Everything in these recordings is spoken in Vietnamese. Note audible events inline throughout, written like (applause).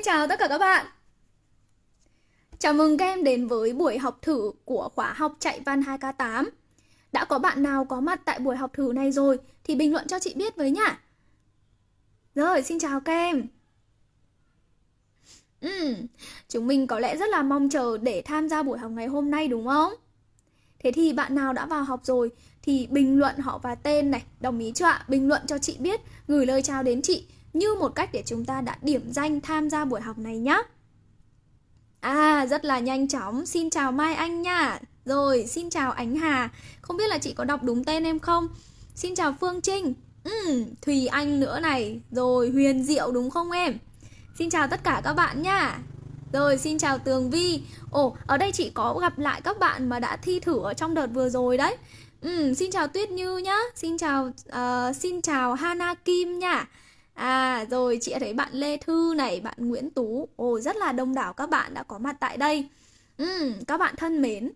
Xin chào tất cả các bạn. Chào mừng các em đến với buổi học thử của khóa học chạy văn 2K8 Đã có bạn nào có mặt tại buổi học thử này rồi thì bình luận cho chị biết với nhá. Rồi, xin chào các em. Ừ, chúng mình có lẽ rất là mong chờ để tham gia buổi học ngày hôm nay đúng không? Thế thì bạn nào đã vào học rồi thì bình luận họ và tên này, đồng ý chưa ạ? Bình luận cho chị biết, gửi lời chào đến chị như một cách để chúng ta đã điểm danh tham gia buổi học này nhé. À, rất là nhanh chóng. Xin chào Mai Anh nha. Rồi, xin chào Ánh Hà. Không biết là chị có đọc đúng tên em không? Xin chào Phương Trinh. Ừ, Thùy Anh nữa này. Rồi, Huyền Diệu đúng không em? Xin chào tất cả các bạn nha. Rồi, xin chào Tường Vi. Ồ, ở đây chị có gặp lại các bạn mà đã thi thử ở trong đợt vừa rồi đấy. Ừ, xin chào Tuyết Như nhá. Xin chào uh, xin chào Hana Kim nha. À rồi chị thấy bạn Lê Thư này, bạn Nguyễn Tú. Ồ rất là đông đảo các bạn đã có mặt tại đây. Ừ, Các bạn thân mến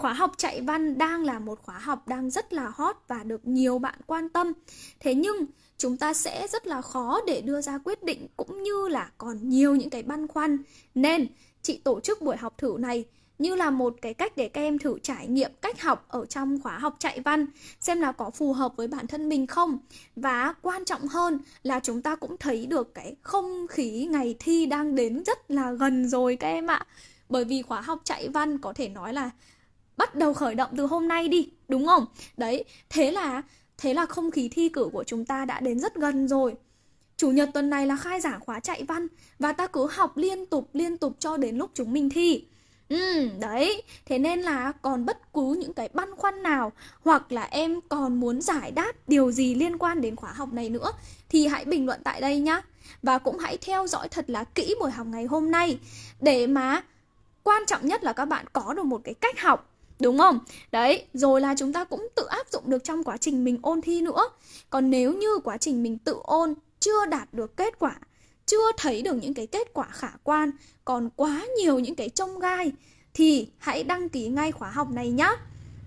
Khóa học chạy văn đang là một khóa học đang rất là hot và được nhiều bạn quan tâm. Thế nhưng chúng ta sẽ rất là khó để đưa ra quyết định cũng như là còn nhiều những cái băn khoăn. Nên chị tổ chức buổi học thử này như là một cái cách để các em thử trải nghiệm cách học ở trong khóa học chạy văn, xem là có phù hợp với bản thân mình không. Và quan trọng hơn là chúng ta cũng thấy được cái không khí ngày thi đang đến rất là gần rồi các em ạ. Bởi vì khóa học chạy văn có thể nói là bắt đầu khởi động từ hôm nay đi, đúng không? Đấy, thế là thế là không khí thi cử của chúng ta đã đến rất gần rồi. Chủ nhật tuần này là khai giảng khóa chạy văn và ta cứ học liên tục liên tục cho đến lúc chúng mình thi. Ừ, đấy, thế nên là còn bất cứ những cái băn khoăn nào hoặc là em còn muốn giải đáp điều gì liên quan đến khóa học này nữa thì hãy bình luận tại đây nhá. Và cũng hãy theo dõi thật là kỹ buổi học ngày hôm nay để mà quan trọng nhất là các bạn có được một cái cách học Đúng không? Đấy, rồi là chúng ta cũng tự áp dụng được trong quá trình mình ôn thi nữa Còn nếu như quá trình mình tự ôn chưa đạt được kết quả chưa thấy được những cái kết quả khả quan còn quá nhiều những cái trông gai thì hãy đăng ký ngay khóa học này nhá.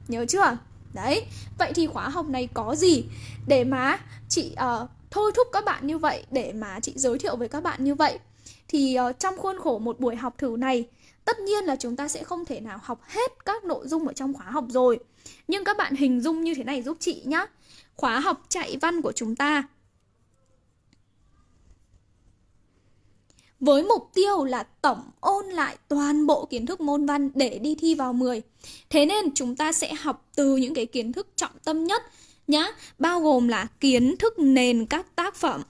Nhớ chưa? Đấy vậy thì khóa học này có gì để mà chị uh, thôi thúc các bạn như vậy để mà chị giới thiệu với các bạn như vậy? Thì uh, trong khuôn khổ một buổi học thử này tất nhiên là chúng ta sẽ không thể nào học hết các nội dung ở trong khóa học rồi. Nhưng các bạn hình dung như thế này giúp chị nhá. Khóa học chạy văn của chúng ta với mục tiêu là tổng ôn lại toàn bộ kiến thức môn văn để đi thi vào 10. Thế nên chúng ta sẽ học từ những cái kiến thức trọng tâm nhất nhá, bao gồm là kiến thức nền các tác phẩm.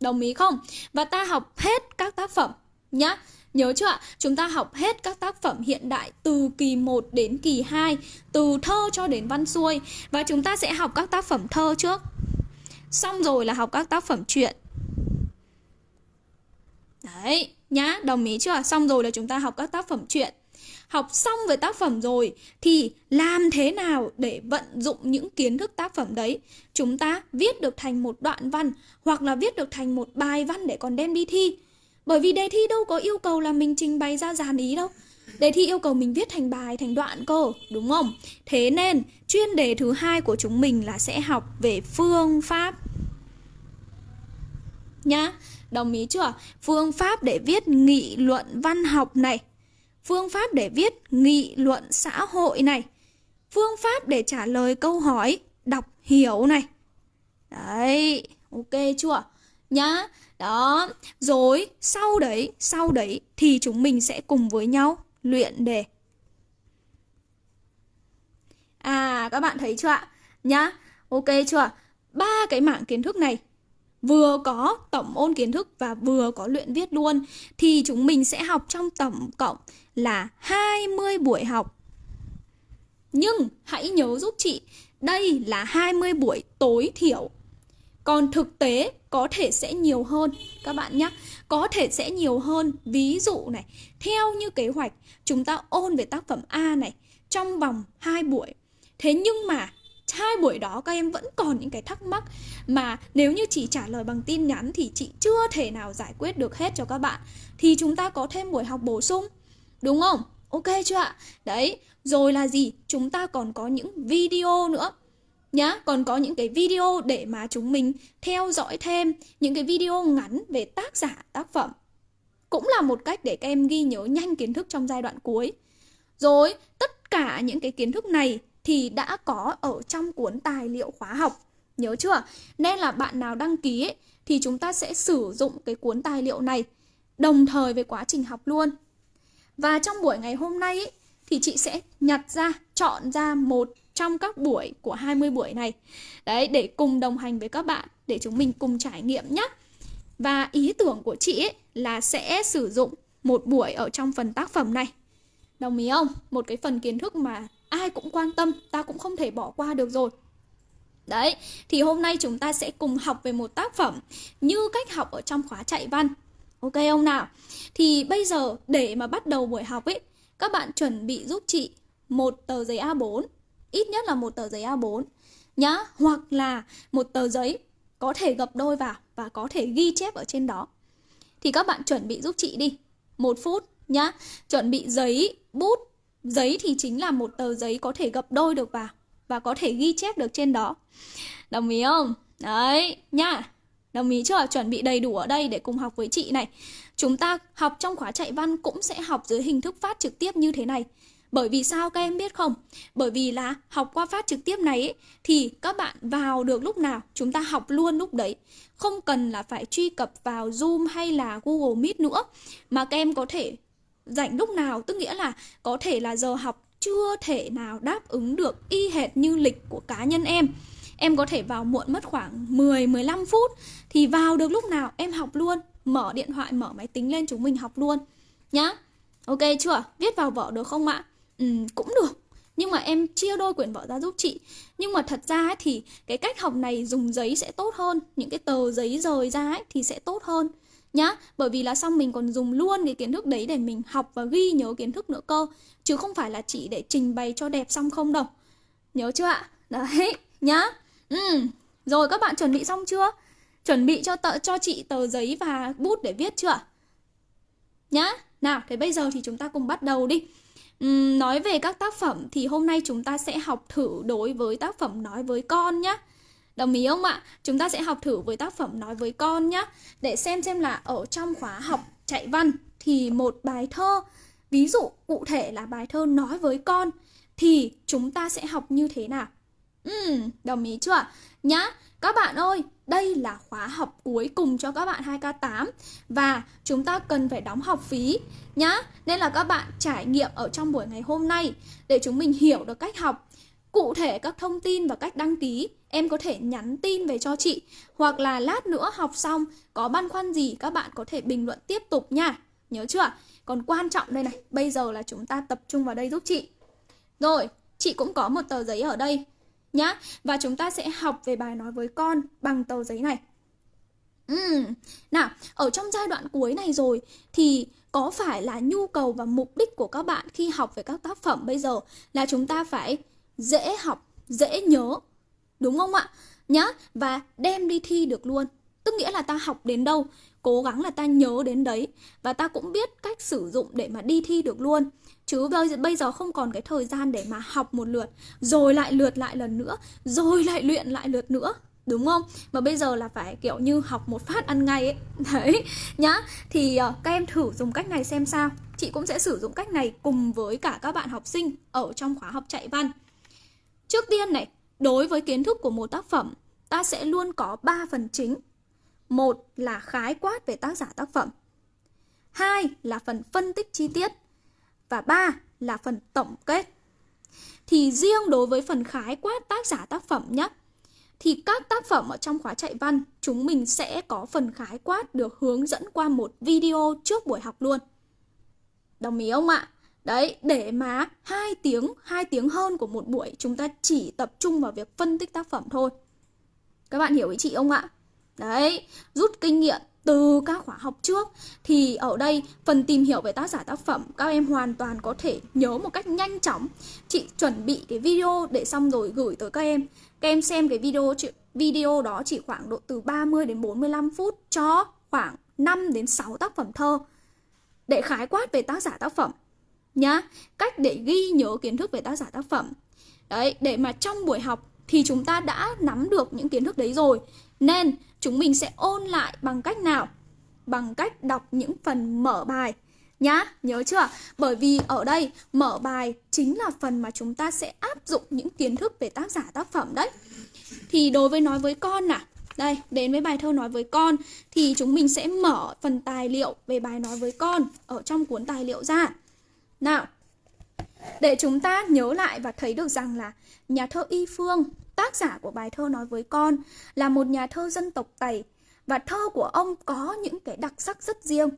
Đồng ý không? Và ta học hết các tác phẩm nhá. Nhớ chưa ạ? Chúng ta học hết các tác phẩm hiện đại từ kỳ 1 đến kỳ 2, từ thơ cho đến văn xuôi và chúng ta sẽ học các tác phẩm thơ trước. Xong rồi là học các tác phẩm truyện. Đấy, nhá, đồng ý chưa? Xong rồi là chúng ta học các tác phẩm truyện. Học xong về tác phẩm rồi thì làm thế nào để vận dụng những kiến thức tác phẩm đấy? Chúng ta viết được thành một đoạn văn hoặc là viết được thành một bài văn để còn đem đi thi. Bởi vì đề thi đâu có yêu cầu là mình trình bày ra dàn ý đâu. Đề thi yêu cầu mình viết thành bài, thành đoạn cơ, đúng không? Thế nên chuyên đề thứ hai của chúng mình là sẽ học về phương pháp nhá. Đồng ý chưa? Phương pháp để viết nghị luận văn học này. Phương pháp để viết nghị luận xã hội này. Phương pháp để trả lời câu hỏi đọc hiểu này. Đấy, ok chưa? Nhá. Đó, rồi sau đấy, sau đấy thì chúng mình sẽ cùng với nhau luyện đề. À, các bạn thấy chưa ạ? Nhá, ok chưa? Ba cái mảng kiến thức này vừa có tổng ôn kiến thức và vừa có luyện viết luôn thì chúng mình sẽ học trong tổng cộng là 20 buổi học. Nhưng hãy nhớ giúp chị, đây là 20 buổi tối thiểu. Còn thực tế có thể sẽ nhiều hơn các bạn nhé. Có thể sẽ nhiều hơn. Ví dụ này, theo như kế hoạch, chúng ta ôn về tác phẩm A này trong vòng 2 buổi. Thế nhưng mà hai buổi đó các em vẫn còn những cái thắc mắc mà nếu như chỉ trả lời bằng tin nhắn thì chị chưa thể nào giải quyết được hết cho các bạn. Thì chúng ta có thêm buổi học bổ sung, đúng không? Ok chưa ạ? Đấy, rồi là gì? Chúng ta còn có những video nữa nhá. Còn có những cái video để mà chúng mình theo dõi thêm những cái video ngắn về tác giả, tác phẩm cũng là một cách để các em ghi nhớ nhanh kiến thức trong giai đoạn cuối rồi tất cả những cái kiến thức này thì đã có ở trong cuốn tài liệu khóa học nhớ chưa nên là bạn nào đăng ký ấy, thì chúng ta sẽ sử dụng cái cuốn tài liệu này đồng thời với quá trình học luôn và trong buổi ngày hôm nay ấy, thì chị sẽ nhặt ra chọn ra một trong các buổi của 20 buổi này. Đấy, để cùng đồng hành với các bạn, để chúng mình cùng trải nghiệm nhé. Và ý tưởng của chị ấy là sẽ sử dụng một buổi ở trong phần tác phẩm này. Đồng ý không? Một cái phần kiến thức mà ai cũng quan tâm, ta cũng không thể bỏ qua được rồi. Đấy, thì hôm nay chúng ta sẽ cùng học về một tác phẩm như cách học ở trong khóa chạy văn. Ok không nào? Thì bây giờ để mà bắt đầu buổi học ấy, các bạn chuẩn bị giúp chị một tờ giấy A4 ít nhất là một tờ giấy A4 nhá hoặc là một tờ giấy có thể gập đôi vào và có thể ghi chép ở trên đó thì các bạn chuẩn bị giúp chị đi. Một phút nhá. Chuẩn bị giấy, bút. Giấy thì chính là một tờ giấy có thể gập đôi được vào và có thể ghi chép được trên đó. Đồng ý không? Đấy, nhá. Đồng ý chưa? Chuẩn bị đầy đủ ở đây để cùng học với chị này. Chúng ta học trong khóa chạy văn cũng sẽ học dưới hình thức phát trực tiếp như thế này bởi vì sao các em biết không? Bởi vì là học qua phát trực tiếp này ấy, thì các bạn vào được lúc nào chúng ta học luôn lúc đấy. Không cần là phải truy cập vào Zoom hay là Google Meet nữa mà các em có thể rảnh lúc nào, tức nghĩa là có thể là giờ học chưa thể nào đáp ứng được y hệt như lịch của cá nhân em. Em có thể vào muộn mất khoảng 10 15 phút thì vào được lúc nào em học luôn, mở điện thoại, mở máy tính lên chúng mình học luôn nhá. Ok chưa? Viết vào vở được không ạ? Ừ, cũng được. Nhưng mà em chia đôi quyển vở ra giúp chị. Nhưng mà thật ra ấy, thì cái cách học này dùng giấy sẽ tốt hơn. Những cái tờ giấy rời ra ấy, thì sẽ tốt hơn nhá. Bởi vì là xong mình còn dùng luôn cái kiến thức đấy để mình học và ghi nhớ kiến thức nữa cơ. Chứ không phải là chỉ để trình bày cho đẹp xong không đâu. Nhớ chưa ạ? Đấy nhá. Ừ rồi các bạn chuẩn bị xong chưa? Chuẩn bị cho tợ cho chị tờ giấy và bút để viết chưa nhá nào thế bây giờ thì chúng ta cùng bắt đầu đi Uhm, nói về các tác phẩm thì hôm nay chúng ta sẽ học thử đối với tác phẩm nói với con nhé. Đồng ý không ạ? Chúng ta sẽ học thử với tác phẩm nói với con nhé. Để xem xem là ở trong khóa học chạy văn thì một bài thơ, ví dụ cụ thể là bài thơ nói với con thì chúng ta sẽ học như thế nào? Ừ, đồng ý chưa? Nhá, các bạn ơi, đây là khóa học cuối cùng cho các bạn 2K8 và chúng ta cần phải đóng học phí nhá. Nên là các bạn trải nghiệm ở trong buổi ngày hôm nay để chúng mình hiểu được cách học. Cụ thể các thông tin và cách đăng ký em có thể nhắn tin về cho chị hoặc là lát nữa học xong có băn khoăn gì các bạn có thể bình luận tiếp tục nha. Nhớ chưa? Còn quan trọng đây này, bây giờ là chúng ta tập trung vào đây giúp chị. Rồi, chị cũng có một tờ giấy ở đây nhá. Và chúng ta sẽ học về bài nói với con bằng tờ giấy này. Uhm. Nào, ở trong giai đoạn cuối này rồi thì có phải là nhu cầu và mục đích của các bạn khi học về các tác phẩm bây giờ là chúng ta phải dễ học, dễ nhớ. Đúng không ạ? Nhá, và đem đi thi được luôn. Tức nghĩa là ta học đến đâu, cố gắng là ta nhớ đến đấy và ta cũng biết cách sử dụng để mà đi thi được luôn chứ bây giờ không còn cái thời gian để mà học một lượt rồi lại lượt lại lần nữa rồi lại luyện lại lượt nữa đúng không? Mà bây giờ là phải kiểu như học một phát ăn ngay ấy. (laughs) Đấy nhá. Thì uh, các em thử dùng cách này xem sao. Chị cũng sẽ sử dụng cách này cùng với cả các bạn học sinh ở trong khóa học chạy văn. Trước tiên này đối với kiến thức của một tác phẩm ta sẽ luôn có 3 phần chính. Một là khái quát về tác giả tác phẩm. Hai là phần phân tích chi tiết và ba là phần tổng kết. Thì riêng đối với phần khái quát tác giả tác phẩm nhé, thì các tác phẩm ở trong khóa chạy văn chúng mình sẽ có phần khái quát được hướng dẫn qua một video trước buổi học luôn. Đồng ý không ạ? Đấy, để mà hai tiếng, hai tiếng hơn của một buổi chúng ta chỉ tập trung vào việc phân tích tác phẩm thôi. Các bạn hiểu ý chị không ạ? Đấy, rút kinh nghiệm từ các khóa học trước, thì ở đây phần tìm hiểu về tác giả tác phẩm, các em hoàn toàn có thể nhớ một cách nhanh chóng. Chị chuẩn bị cái video để xong rồi gửi tới các em. Các em xem cái video video đó chỉ khoảng độ từ 30 đến 45 phút cho khoảng 5 đến 6 tác phẩm thơ để khái quát về tác giả tác phẩm, nhá. Cách để ghi nhớ kiến thức về tác giả tác phẩm. Đấy, để mà trong buổi học thì chúng ta đã nắm được những kiến thức đấy rồi. Nên chúng mình sẽ ôn lại bằng cách nào? Bằng cách đọc những phần mở bài nhá, nhớ chưa? Bởi vì ở đây mở bài chính là phần mà chúng ta sẽ áp dụng những kiến thức về tác giả tác phẩm đấy. Thì đối với nói với con à, đây, đến với bài thơ nói với con thì chúng mình sẽ mở phần tài liệu về bài nói với con ở trong cuốn tài liệu ra. Nào, để chúng ta nhớ lại và thấy được rằng là nhà thơ Y Phương, tác giả của bài thơ nói với con, là một nhà thơ dân tộc Tày và thơ của ông có những cái đặc sắc rất riêng.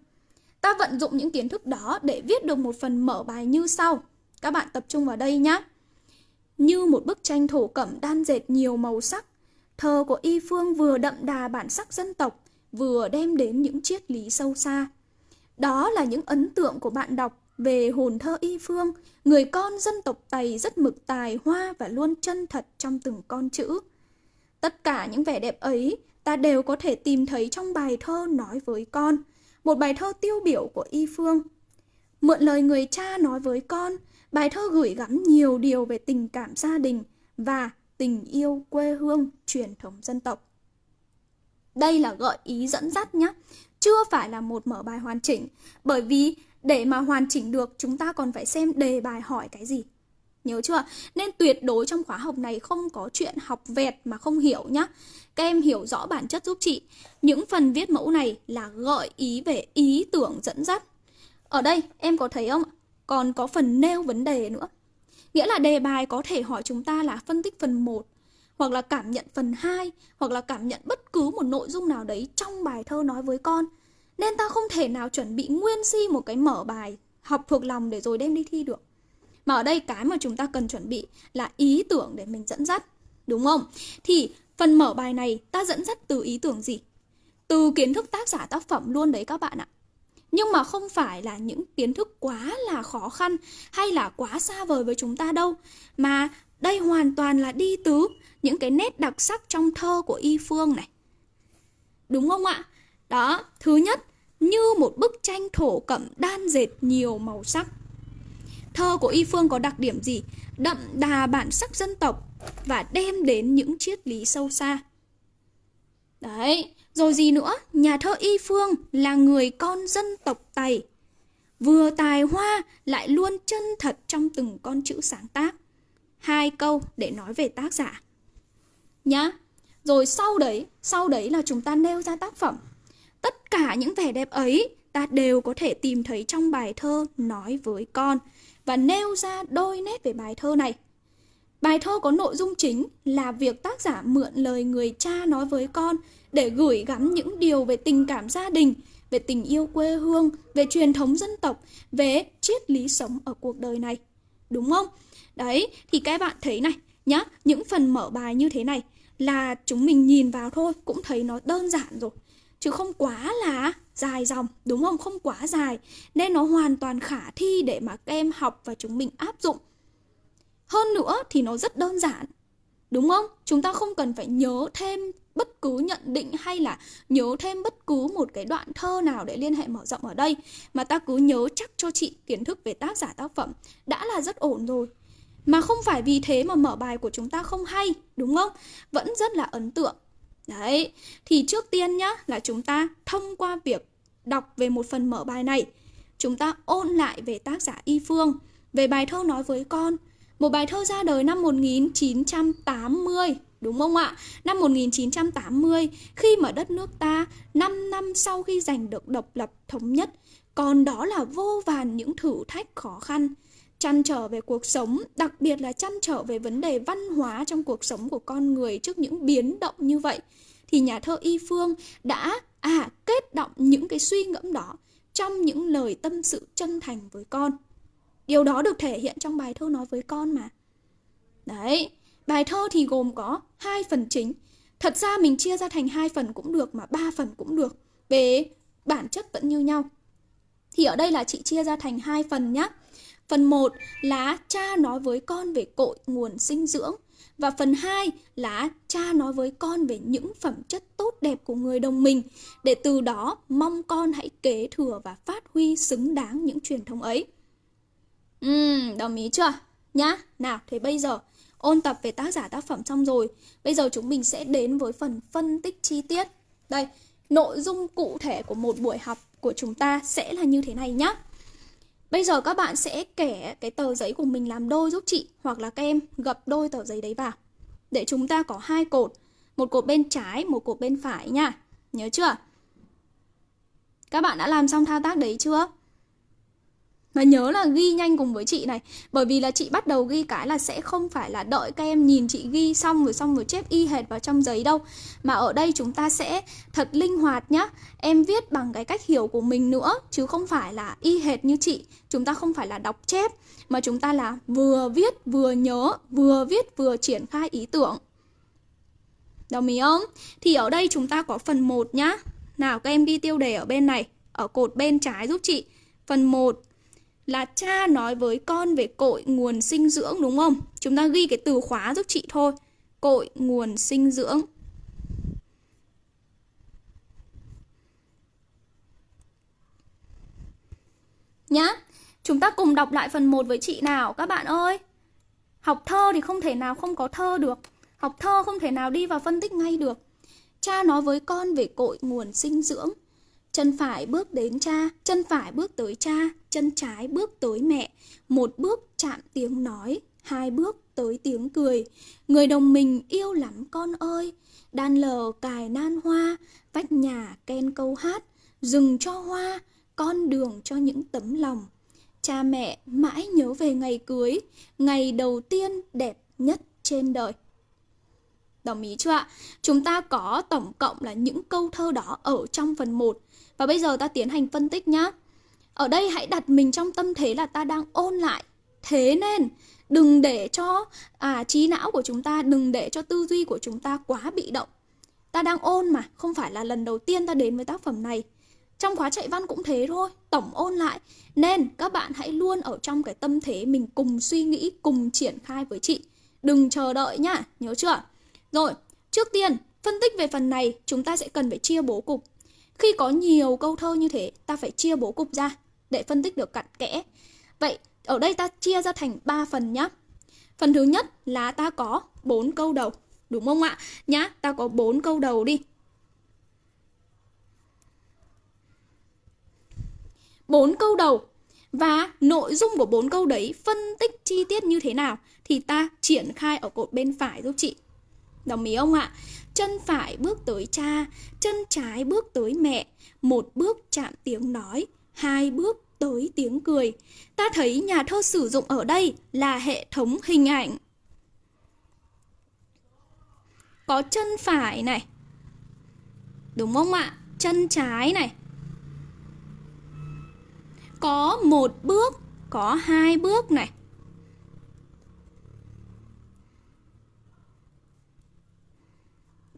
Ta vận dụng những kiến thức đó để viết được một phần mở bài như sau. Các bạn tập trung vào đây nhé. Như một bức tranh thổ cẩm đan dệt nhiều màu sắc, thơ của Y Phương vừa đậm đà bản sắc dân tộc, vừa đem đến những triết lý sâu xa. Đó là những ấn tượng của bạn đọc về hồn thơ Y Phương, người con dân tộc Tày rất mực tài hoa và luôn chân thật trong từng con chữ. Tất cả những vẻ đẹp ấy ta đều có thể tìm thấy trong bài thơ nói với con, một bài thơ tiêu biểu của Y Phương. Mượn lời người cha nói với con, bài thơ gửi gắm nhiều điều về tình cảm gia đình và tình yêu quê hương truyền thống dân tộc. Đây là gợi ý dẫn dắt nhé, chưa phải là một mở bài hoàn chỉnh, bởi vì để mà hoàn chỉnh được, chúng ta còn phải xem đề bài hỏi cái gì. Nhớ chưa? Nên tuyệt đối trong khóa học này không có chuyện học vẹt mà không hiểu nhá. Các em hiểu rõ bản chất giúp chị. Những phần viết mẫu này là gợi ý về ý tưởng dẫn dắt. Ở đây, em có thấy không? Còn có phần nêu vấn đề nữa. Nghĩa là đề bài có thể hỏi chúng ta là phân tích phần 1 hoặc là cảm nhận phần 2 hoặc là cảm nhận bất cứ một nội dung nào đấy trong bài thơ nói với con. Nên ta không thể nào chuẩn bị nguyên si một cái mở bài học thuộc lòng để rồi đem đi thi được. Mà ở đây cái mà chúng ta cần chuẩn bị là ý tưởng để mình dẫn dắt. Đúng không? Thì phần mở bài này ta dẫn dắt từ ý tưởng gì? Từ kiến thức tác giả tác phẩm luôn đấy các bạn ạ. Nhưng mà không phải là những kiến thức quá là khó khăn hay là quá xa vời với chúng ta đâu. Mà đây hoàn toàn là đi từ những cái nét đặc sắc trong thơ của Y Phương này. Đúng không ạ? Đó, thứ nhất, như một bức tranh thổ cẩm đan dệt nhiều màu sắc. Thơ của Y Phương có đặc điểm gì? Đậm đà bản sắc dân tộc và đem đến những triết lý sâu xa. Đấy, rồi gì nữa? Nhà thơ Y Phương là người con dân tộc Tày. Vừa tài hoa lại luôn chân thật trong từng con chữ sáng tác. Hai câu để nói về tác giả. Nhá. Rồi sau đấy, sau đấy là chúng ta nêu ra tác phẩm. Tất cả những vẻ đẹp ấy ta đều có thể tìm thấy trong bài thơ Nói với con và nêu ra đôi nét về bài thơ này. Bài thơ có nội dung chính là việc tác giả mượn lời người cha nói với con để gửi gắm những điều về tình cảm gia đình, về tình yêu quê hương, về truyền thống dân tộc, về triết lý sống ở cuộc đời này. Đúng không? Đấy, thì các bạn thấy này, nhá, những phần mở bài như thế này là chúng mình nhìn vào thôi cũng thấy nó đơn giản rồi chứ không quá là dài dòng, đúng không? Không quá dài. Nên nó hoàn toàn khả thi để mà các em học và chúng mình áp dụng. Hơn nữa thì nó rất đơn giản. Đúng không? Chúng ta không cần phải nhớ thêm bất cứ nhận định hay là nhớ thêm bất cứ một cái đoạn thơ nào để liên hệ mở rộng ở đây. Mà ta cứ nhớ chắc cho chị kiến thức về tác giả tác phẩm đã là rất ổn rồi. Mà không phải vì thế mà mở bài của chúng ta không hay, đúng không? Vẫn rất là ấn tượng. Đấy, thì trước tiên nhá là chúng ta thông qua việc đọc về một phần mở bài này, chúng ta ôn lại về tác giả Y Phương, về bài thơ nói với con. Một bài thơ ra đời năm 1980, đúng không ạ? Năm 1980, khi mà đất nước ta 5 năm sau khi giành được độc lập thống nhất, còn đó là vô vàn những thử thách khó khăn chăn trở về cuộc sống, đặc biệt là chăn trở về vấn đề văn hóa trong cuộc sống của con người trước những biến động như vậy thì nhà thơ Y Phương đã à kết động những cái suy ngẫm đó trong những lời tâm sự chân thành với con. Điều đó được thể hiện trong bài thơ nói với con mà. Đấy, bài thơ thì gồm có hai phần chính. Thật ra mình chia ra thành hai phần cũng được mà ba phần cũng được. Về bản chất vẫn như nhau. Thì ở đây là chị chia ra thành hai phần nhé. Phần 1 là cha nói với con về cội nguồn sinh dưỡng và phần 2 là cha nói với con về những phẩm chất tốt đẹp của người đồng mình để từ đó mong con hãy kế thừa và phát huy xứng đáng những truyền thống ấy. Ừm, đồng ý chưa? Nhá, nào thế bây giờ ôn tập về tác giả tác phẩm xong rồi. Bây giờ chúng mình sẽ đến với phần phân tích chi tiết. Đây, nội dung cụ thể của một buổi học của chúng ta sẽ là như thế này nhé. Bây giờ các bạn sẽ kẻ cái tờ giấy của mình làm đôi giúp chị hoặc là các em gập đôi tờ giấy đấy vào. Để chúng ta có hai cột, một cột bên trái, một cột bên phải nha. Nhớ chưa? Các bạn đã làm xong thao tác đấy chưa? Và nhớ là ghi nhanh cùng với chị này, Bởi vì là chị bắt đầu ghi cái là sẽ không phải là đợi các em nhìn chị ghi xong rồi xong rồi chép y hệt vào trong giấy đâu. Mà ở đây chúng ta sẽ thật linh hoạt nhá. Em viết bằng cái cách hiểu của mình nữa, Chứ không phải là y hệt như chị. Chúng ta không phải là đọc chép, Mà chúng ta là vừa viết vừa nhớ, Vừa viết vừa triển khai ý tưởng. Đồng ý không? Thì ở đây chúng ta có phần 1 nhá. Nào, các em ghi tiêu đề ở bên này, Ở cột bên trái giúp chị. Phần 1 là cha nói với con về cội nguồn sinh dưỡng, đúng không? Chúng ta ghi cái từ khóa giúp chị thôi. Cội nguồn sinh dưỡng. Nhá. Chúng ta cùng đọc lại phần 1 với chị nào, các bạn ơi. Học thơ thì không thể nào không có thơ được. Học thơ không thể nào đi vào phân tích ngay được. Cha nói với con về cội nguồn sinh dưỡng. Chân phải bước đến cha, chân phải bước tới cha, chân trái bước tới mẹ. Một bước chạm tiếng nói, hai bước tới tiếng cười. Người đồng mình yêu lắm con ơi. Đan lờ cài nan hoa, vách nhà ken câu hát. Rừng cho hoa, con đường cho những tấm lòng. Cha mẹ mãi nhớ về ngày cưới, ngày đầu tiên đẹp nhất trên đời. Đồng ý chưa ạ? Chúng ta có tổng cộng là những câu thơ đó ở trong phần 1 và bây giờ ta tiến hành phân tích nhá. Ở đây hãy đặt mình trong tâm thế là ta đang ôn lại. Thế nên đừng để cho à trí não của chúng ta, đừng để cho tư duy của chúng ta quá bị động. Ta đang ôn mà, không phải là lần đầu tiên ta đến với tác phẩm này. Trong khóa chạy văn cũng thế thôi, tổng ôn lại. Nên các bạn hãy luôn ở trong cái tâm thế mình cùng suy nghĩ, cùng triển khai với chị. Đừng chờ đợi nhá, nhớ chưa? Rồi, trước tiên, phân tích về phần này chúng ta sẽ cần phải chia bố cục. Khi có nhiều câu thơ như thế, ta phải chia bố cục ra để phân tích được cặn kẽ. Vậy, ở đây ta chia ra thành 3 phần nhá. Phần thứ nhất là ta có 4 câu đầu, đúng không ạ? Nhá, ta có 4 câu đầu đi. 4 câu đầu và nội dung của bốn câu đấy phân tích chi tiết như thế nào thì ta triển khai ở cột bên phải giúp chị. Đồng ý không ạ? Chân phải bước tới cha, chân trái bước tới mẹ, một bước chạm tiếng nói, hai bước tới tiếng cười. Ta thấy nhà thơ sử dụng ở đây là hệ thống hình ảnh. Có chân phải này. Đúng không ạ? Chân trái này. Có một bước, có hai bước này.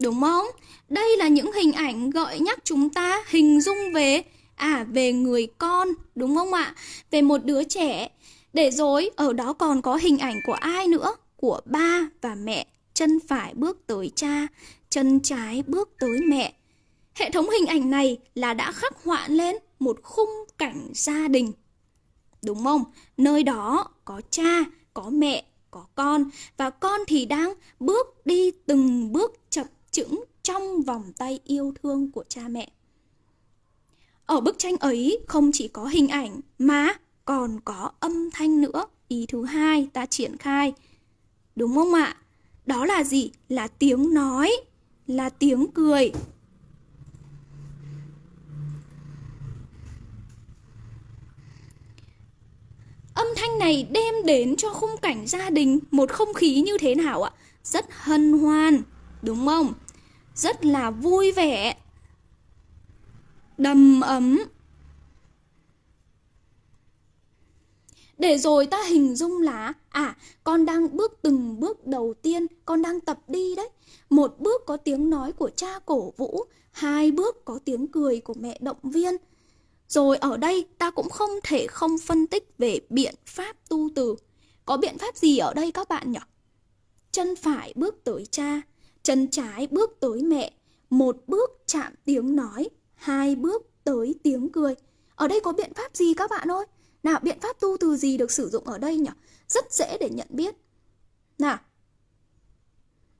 Đúng không? Đây là những hình ảnh gợi nhắc chúng ta hình dung về à về người con, đúng không ạ? Về một đứa trẻ. Để rồi ở đó còn có hình ảnh của ai nữa? Của ba và mẹ. Chân phải bước tới cha, chân trái bước tới mẹ. Hệ thống hình ảnh này là đã khắc họa lên một khung cảnh gia đình. Đúng không? Nơi đó có cha, có mẹ, có con và con thì đang bước đi từng bước chậm chững trong vòng tay yêu thương của cha mẹ. Ở bức tranh ấy không chỉ có hình ảnh mà còn có âm thanh nữa. Ý thứ hai ta triển khai. Đúng không ạ? Đó là gì? Là tiếng nói, là tiếng cười. Âm thanh này đem đến cho khung cảnh gia đình một không khí như thế nào ạ? Rất hân hoan, đúng không? Rất là vui vẻ. Đầm ấm. Để rồi ta hình dung là à con đang bước từng bước đầu tiên, con đang tập đi đấy. Một bước có tiếng nói của cha cổ vũ, hai bước có tiếng cười của mẹ động viên. Rồi ở đây ta cũng không thể không phân tích về biện pháp tu từ. Có biện pháp gì ở đây các bạn nhỉ? Chân phải bước tới cha. Chân trái bước tới mẹ, một bước chạm tiếng nói, hai bước tới tiếng cười. Ở đây có biện pháp gì các bạn ơi? Nào, biện pháp tu từ gì được sử dụng ở đây nhỉ? Rất dễ để nhận biết. Nào,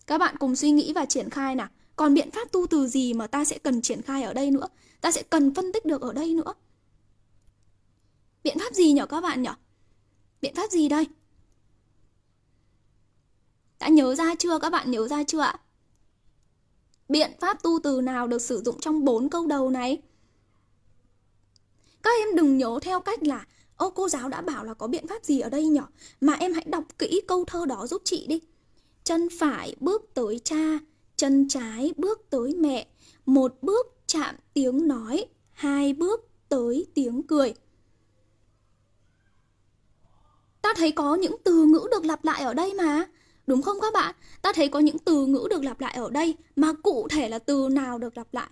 Các bạn cùng suy nghĩ và triển khai nào. Còn biện pháp tu từ gì mà ta sẽ cần triển khai ở đây nữa? Ta sẽ cần phân tích được ở đây nữa. Biện pháp gì nhỉ các bạn nhỉ? Biện pháp gì đây? Đã nhớ ra chưa? Các bạn nhớ ra chưa ạ? Biện pháp tu từ nào được sử dụng trong bốn câu đầu này? Các em đừng nhớ theo cách là Ô cô giáo đã bảo là có biện pháp gì ở đây nhỉ? Mà em hãy đọc kỹ câu thơ đó giúp chị đi. Chân phải bước tới cha, chân trái bước tới mẹ, một bước chạm tiếng nói, hai bước tới tiếng cười. Ta thấy có những từ ngữ được lặp lại ở đây mà. Đúng không các bạn? Ta thấy có những từ ngữ được lặp lại ở đây mà cụ thể là từ nào được lặp lại?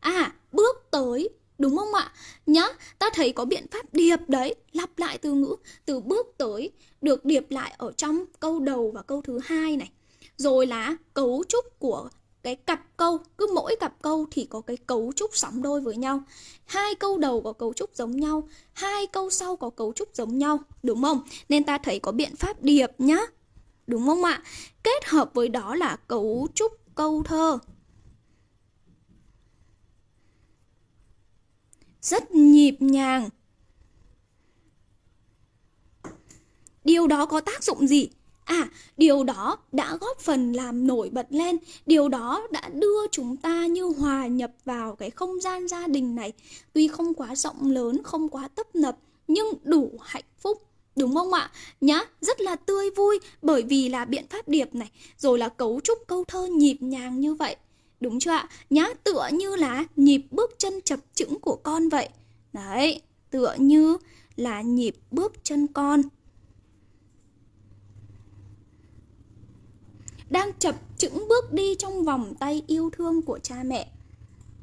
À, bước tới, đúng không ạ? Nhá, ta thấy có biện pháp điệp đấy, lặp lại từ ngữ từ bước tới được điệp lại ở trong câu đầu và câu thứ hai này. Rồi là cấu trúc của cái cặp câu, cứ mỗi cặp câu thì có cái cấu trúc sóng đôi với nhau. Hai câu đầu có cấu trúc giống nhau, hai câu sau có cấu trúc giống nhau, đúng không? Nên ta thấy có biện pháp điệp nhá, đúng không ạ? Kết hợp với đó là cấu trúc câu thơ. Rất nhịp nhàng. Điều đó có tác dụng gì? À, điều đó đã góp phần làm nổi bật lên, điều đó đã đưa chúng ta như hòa nhập vào cái không gian gia đình này. Tuy không quá rộng lớn, không quá tấp nập, nhưng đủ hạnh phúc. Đúng không ạ? Nhá, rất là tươi vui bởi vì là biện pháp điệp này, rồi là cấu trúc câu thơ nhịp nhàng như vậy. Đúng chưa ạ? Nhá, tựa như là nhịp bước chân chập chững của con vậy. Đấy, tựa như là nhịp bước chân con. Đang chập chững bước đi trong vòng tay yêu thương của cha mẹ.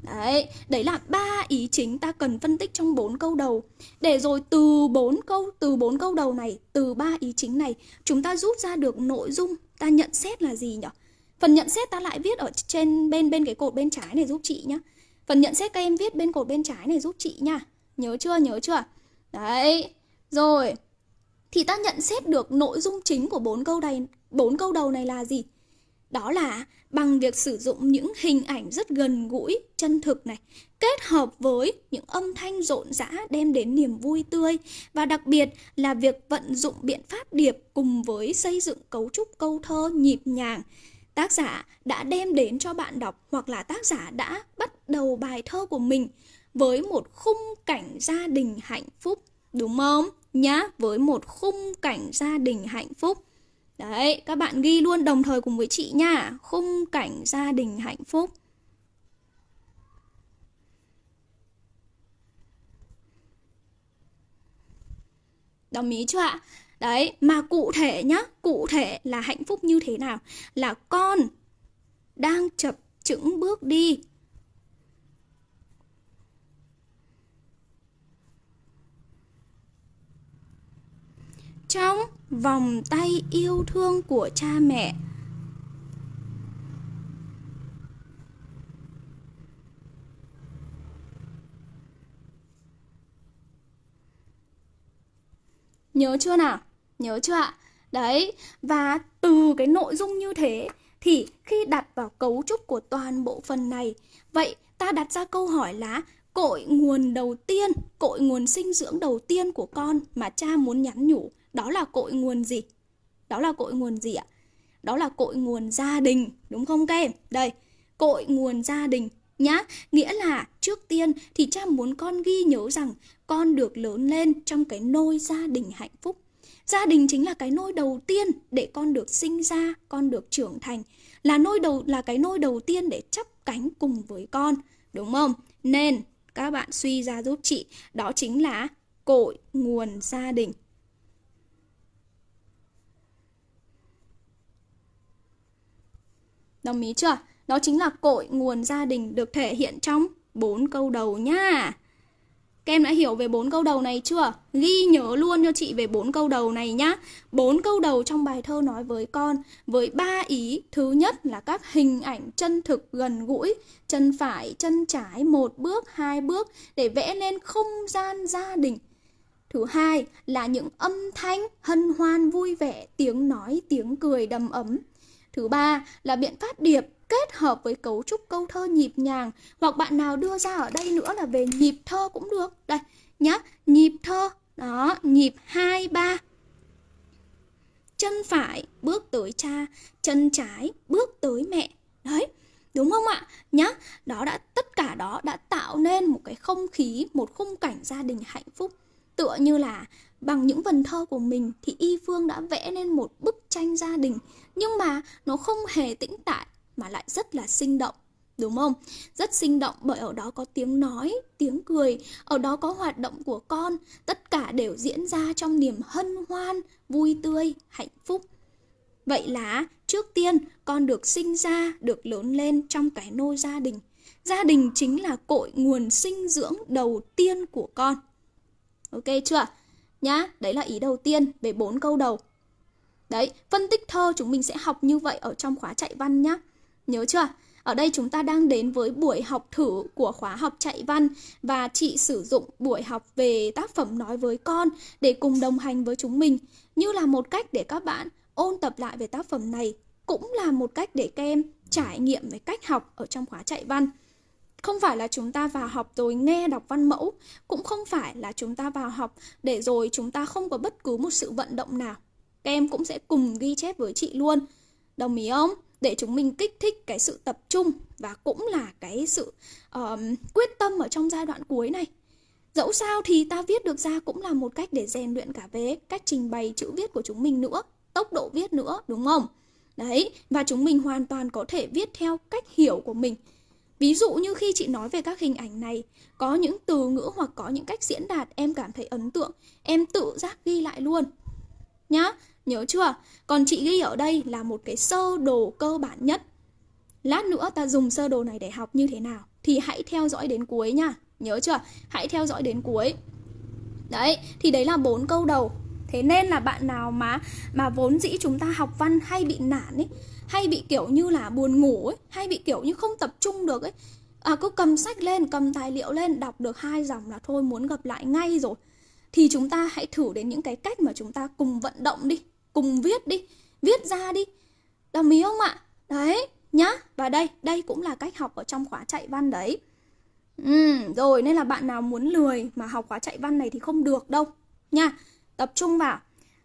Đấy, đấy là ba ý chính ta cần phân tích trong bốn câu đầu. Để rồi từ bốn câu từ bốn câu đầu này, từ ba ý chính này, chúng ta rút ra được nội dung ta nhận xét là gì nhỉ? Phần nhận xét ta lại viết ở trên bên bên cái cột bên trái này giúp chị nhá. Phần nhận xét các em viết bên cột bên trái này giúp chị nha. Nhớ chưa? Nhớ chưa? Đấy. Rồi. Thì ta nhận xét được nội dung chính của bốn câu này, bốn câu đầu này là gì? Đó là bằng việc sử dụng những hình ảnh rất gần gũi, chân thực này, kết hợp với những âm thanh rộn rã đem đến niềm vui tươi và đặc biệt là việc vận dụng biện pháp điệp cùng với xây dựng cấu trúc câu thơ nhịp nhàng. Tác giả đã đem đến cho bạn đọc hoặc là tác giả đã bắt đầu bài thơ của mình với một khung cảnh gia đình hạnh phúc, đúng không? Nhá, với một khung cảnh gia đình hạnh phúc. Đấy, các bạn ghi luôn đồng thời cùng với chị nha. Khung cảnh gia đình hạnh phúc. Đồng ý chưa ạ? Đấy, mà cụ thể nhá, cụ thể là hạnh phúc như thế nào? Là con đang chập chững bước đi trong vòng tay yêu thương của cha mẹ Nhớ chưa nào? Nhớ chưa ạ? Đấy, và từ cái nội dung như thế thì khi đặt vào cấu trúc của toàn bộ phần này, vậy ta đặt ra câu hỏi là cội nguồn đầu tiên, cội nguồn sinh dưỡng đầu tiên của con mà cha muốn nhắn nhủ đó là cội nguồn gì? Đó là cội nguồn gì ạ? Đó là cội nguồn gia đình, đúng không các em? Đây, cội nguồn gia đình nhá. Nghĩa là trước tiên thì cha muốn con ghi nhớ rằng con được lớn lên trong cái nôi gia đình hạnh phúc. Gia đình chính là cái nôi đầu tiên để con được sinh ra, con được trưởng thành. Là nôi đầu là cái nôi đầu tiên để chấp cánh cùng với con, đúng không? Nên các bạn suy ra giúp chị, đó chính là cội nguồn gia đình. Đồng ý chưa? Đó chính là cội nguồn gia đình được thể hiện trong bốn câu đầu nha. Các em đã hiểu về bốn câu đầu này chưa? Ghi nhớ luôn cho chị về bốn câu đầu này nhá. Bốn câu đầu trong bài thơ nói với con với ba ý. Thứ nhất là các hình ảnh chân thực gần gũi, chân phải, chân trái một bước, hai bước để vẽ lên không gian gia đình. Thứ hai là những âm thanh hân hoan vui vẻ, tiếng nói, tiếng cười đầm ấm. Thứ ba là biện pháp điệp kết hợp với cấu trúc câu thơ nhịp nhàng hoặc bạn nào đưa ra ở đây nữa là về nhịp thơ cũng được. Đây nhá, nhịp thơ. Đó, nhịp 2 3. Chân phải bước tới cha, chân trái bước tới mẹ. Đấy, đúng không ạ? Nhá, đó đã tất cả đó đã tạo nên một cái không khí, một khung cảnh gia đình hạnh phúc. Tựa như là bằng những vần thơ của mình thì Y Phương đã vẽ nên một bức tranh gia đình nhưng mà nó không hề tĩnh tại mà lại rất là sinh động đúng không? Rất sinh động bởi ở đó có tiếng nói, tiếng cười, ở đó có hoạt động của con, tất cả đều diễn ra trong niềm hân hoan, vui tươi, hạnh phúc. Vậy là trước tiên con được sinh ra, được lớn lên trong cái nôi gia đình. Gia đình chính là cội nguồn sinh dưỡng đầu tiên của con. Ok chưa? Nhá, đấy là ý đầu tiên về bốn câu đầu. Đấy, phân tích thơ chúng mình sẽ học như vậy ở trong khóa chạy văn nhá. Nhớ chưa? Ở đây chúng ta đang đến với buổi học thử của khóa học chạy văn và chị sử dụng buổi học về tác phẩm nói với con để cùng đồng hành với chúng mình như là một cách để các bạn ôn tập lại về tác phẩm này cũng là một cách để các em trải nghiệm về cách học ở trong khóa chạy văn. Không phải là chúng ta vào học rồi nghe đọc văn mẫu, cũng không phải là chúng ta vào học để rồi chúng ta không có bất cứ một sự vận động nào. Các em cũng sẽ cùng ghi chép với chị luôn. Đồng ý không? Để chúng mình kích thích cái sự tập trung và cũng là cái sự uh, quyết tâm ở trong giai đoạn cuối này. Dẫu sao thì ta viết được ra cũng là một cách để rèn luyện cả về cách trình bày chữ viết của chúng mình nữa, tốc độ viết nữa, đúng không? Đấy, và chúng mình hoàn toàn có thể viết theo cách hiểu của mình Ví dụ như khi chị nói về các hình ảnh này, có những từ ngữ hoặc có những cách diễn đạt em cảm thấy ấn tượng, em tự giác ghi lại luôn. Nhá, nhớ chưa? Còn chị ghi ở đây là một cái sơ đồ cơ bản nhất. Lát nữa ta dùng sơ đồ này để học như thế nào thì hãy theo dõi đến cuối nha. Nhớ chưa? Hãy theo dõi đến cuối. Đấy, thì đấy là bốn câu đầu. Thế nên là bạn nào mà mà vốn dĩ chúng ta học văn hay bị nản ấy hay bị kiểu như là buồn ngủ ấy hay bị kiểu như không tập trung được ấy. À cứ cầm sách lên cầm tài liệu lên đọc được hai dòng là thôi muốn gặp lại ngay rồi. Thì chúng ta hãy thử đến những cái cách mà chúng ta cùng vận động đi cùng viết đi viết ra đi. Đồng ý không ạ? Đấy nhá. Và đây đây cũng là cách học ở trong khóa chạy văn đấy. Ừ, rồi nên là bạn nào muốn lười mà học khóa chạy văn này thì không được đâu nha. Tập trung vào.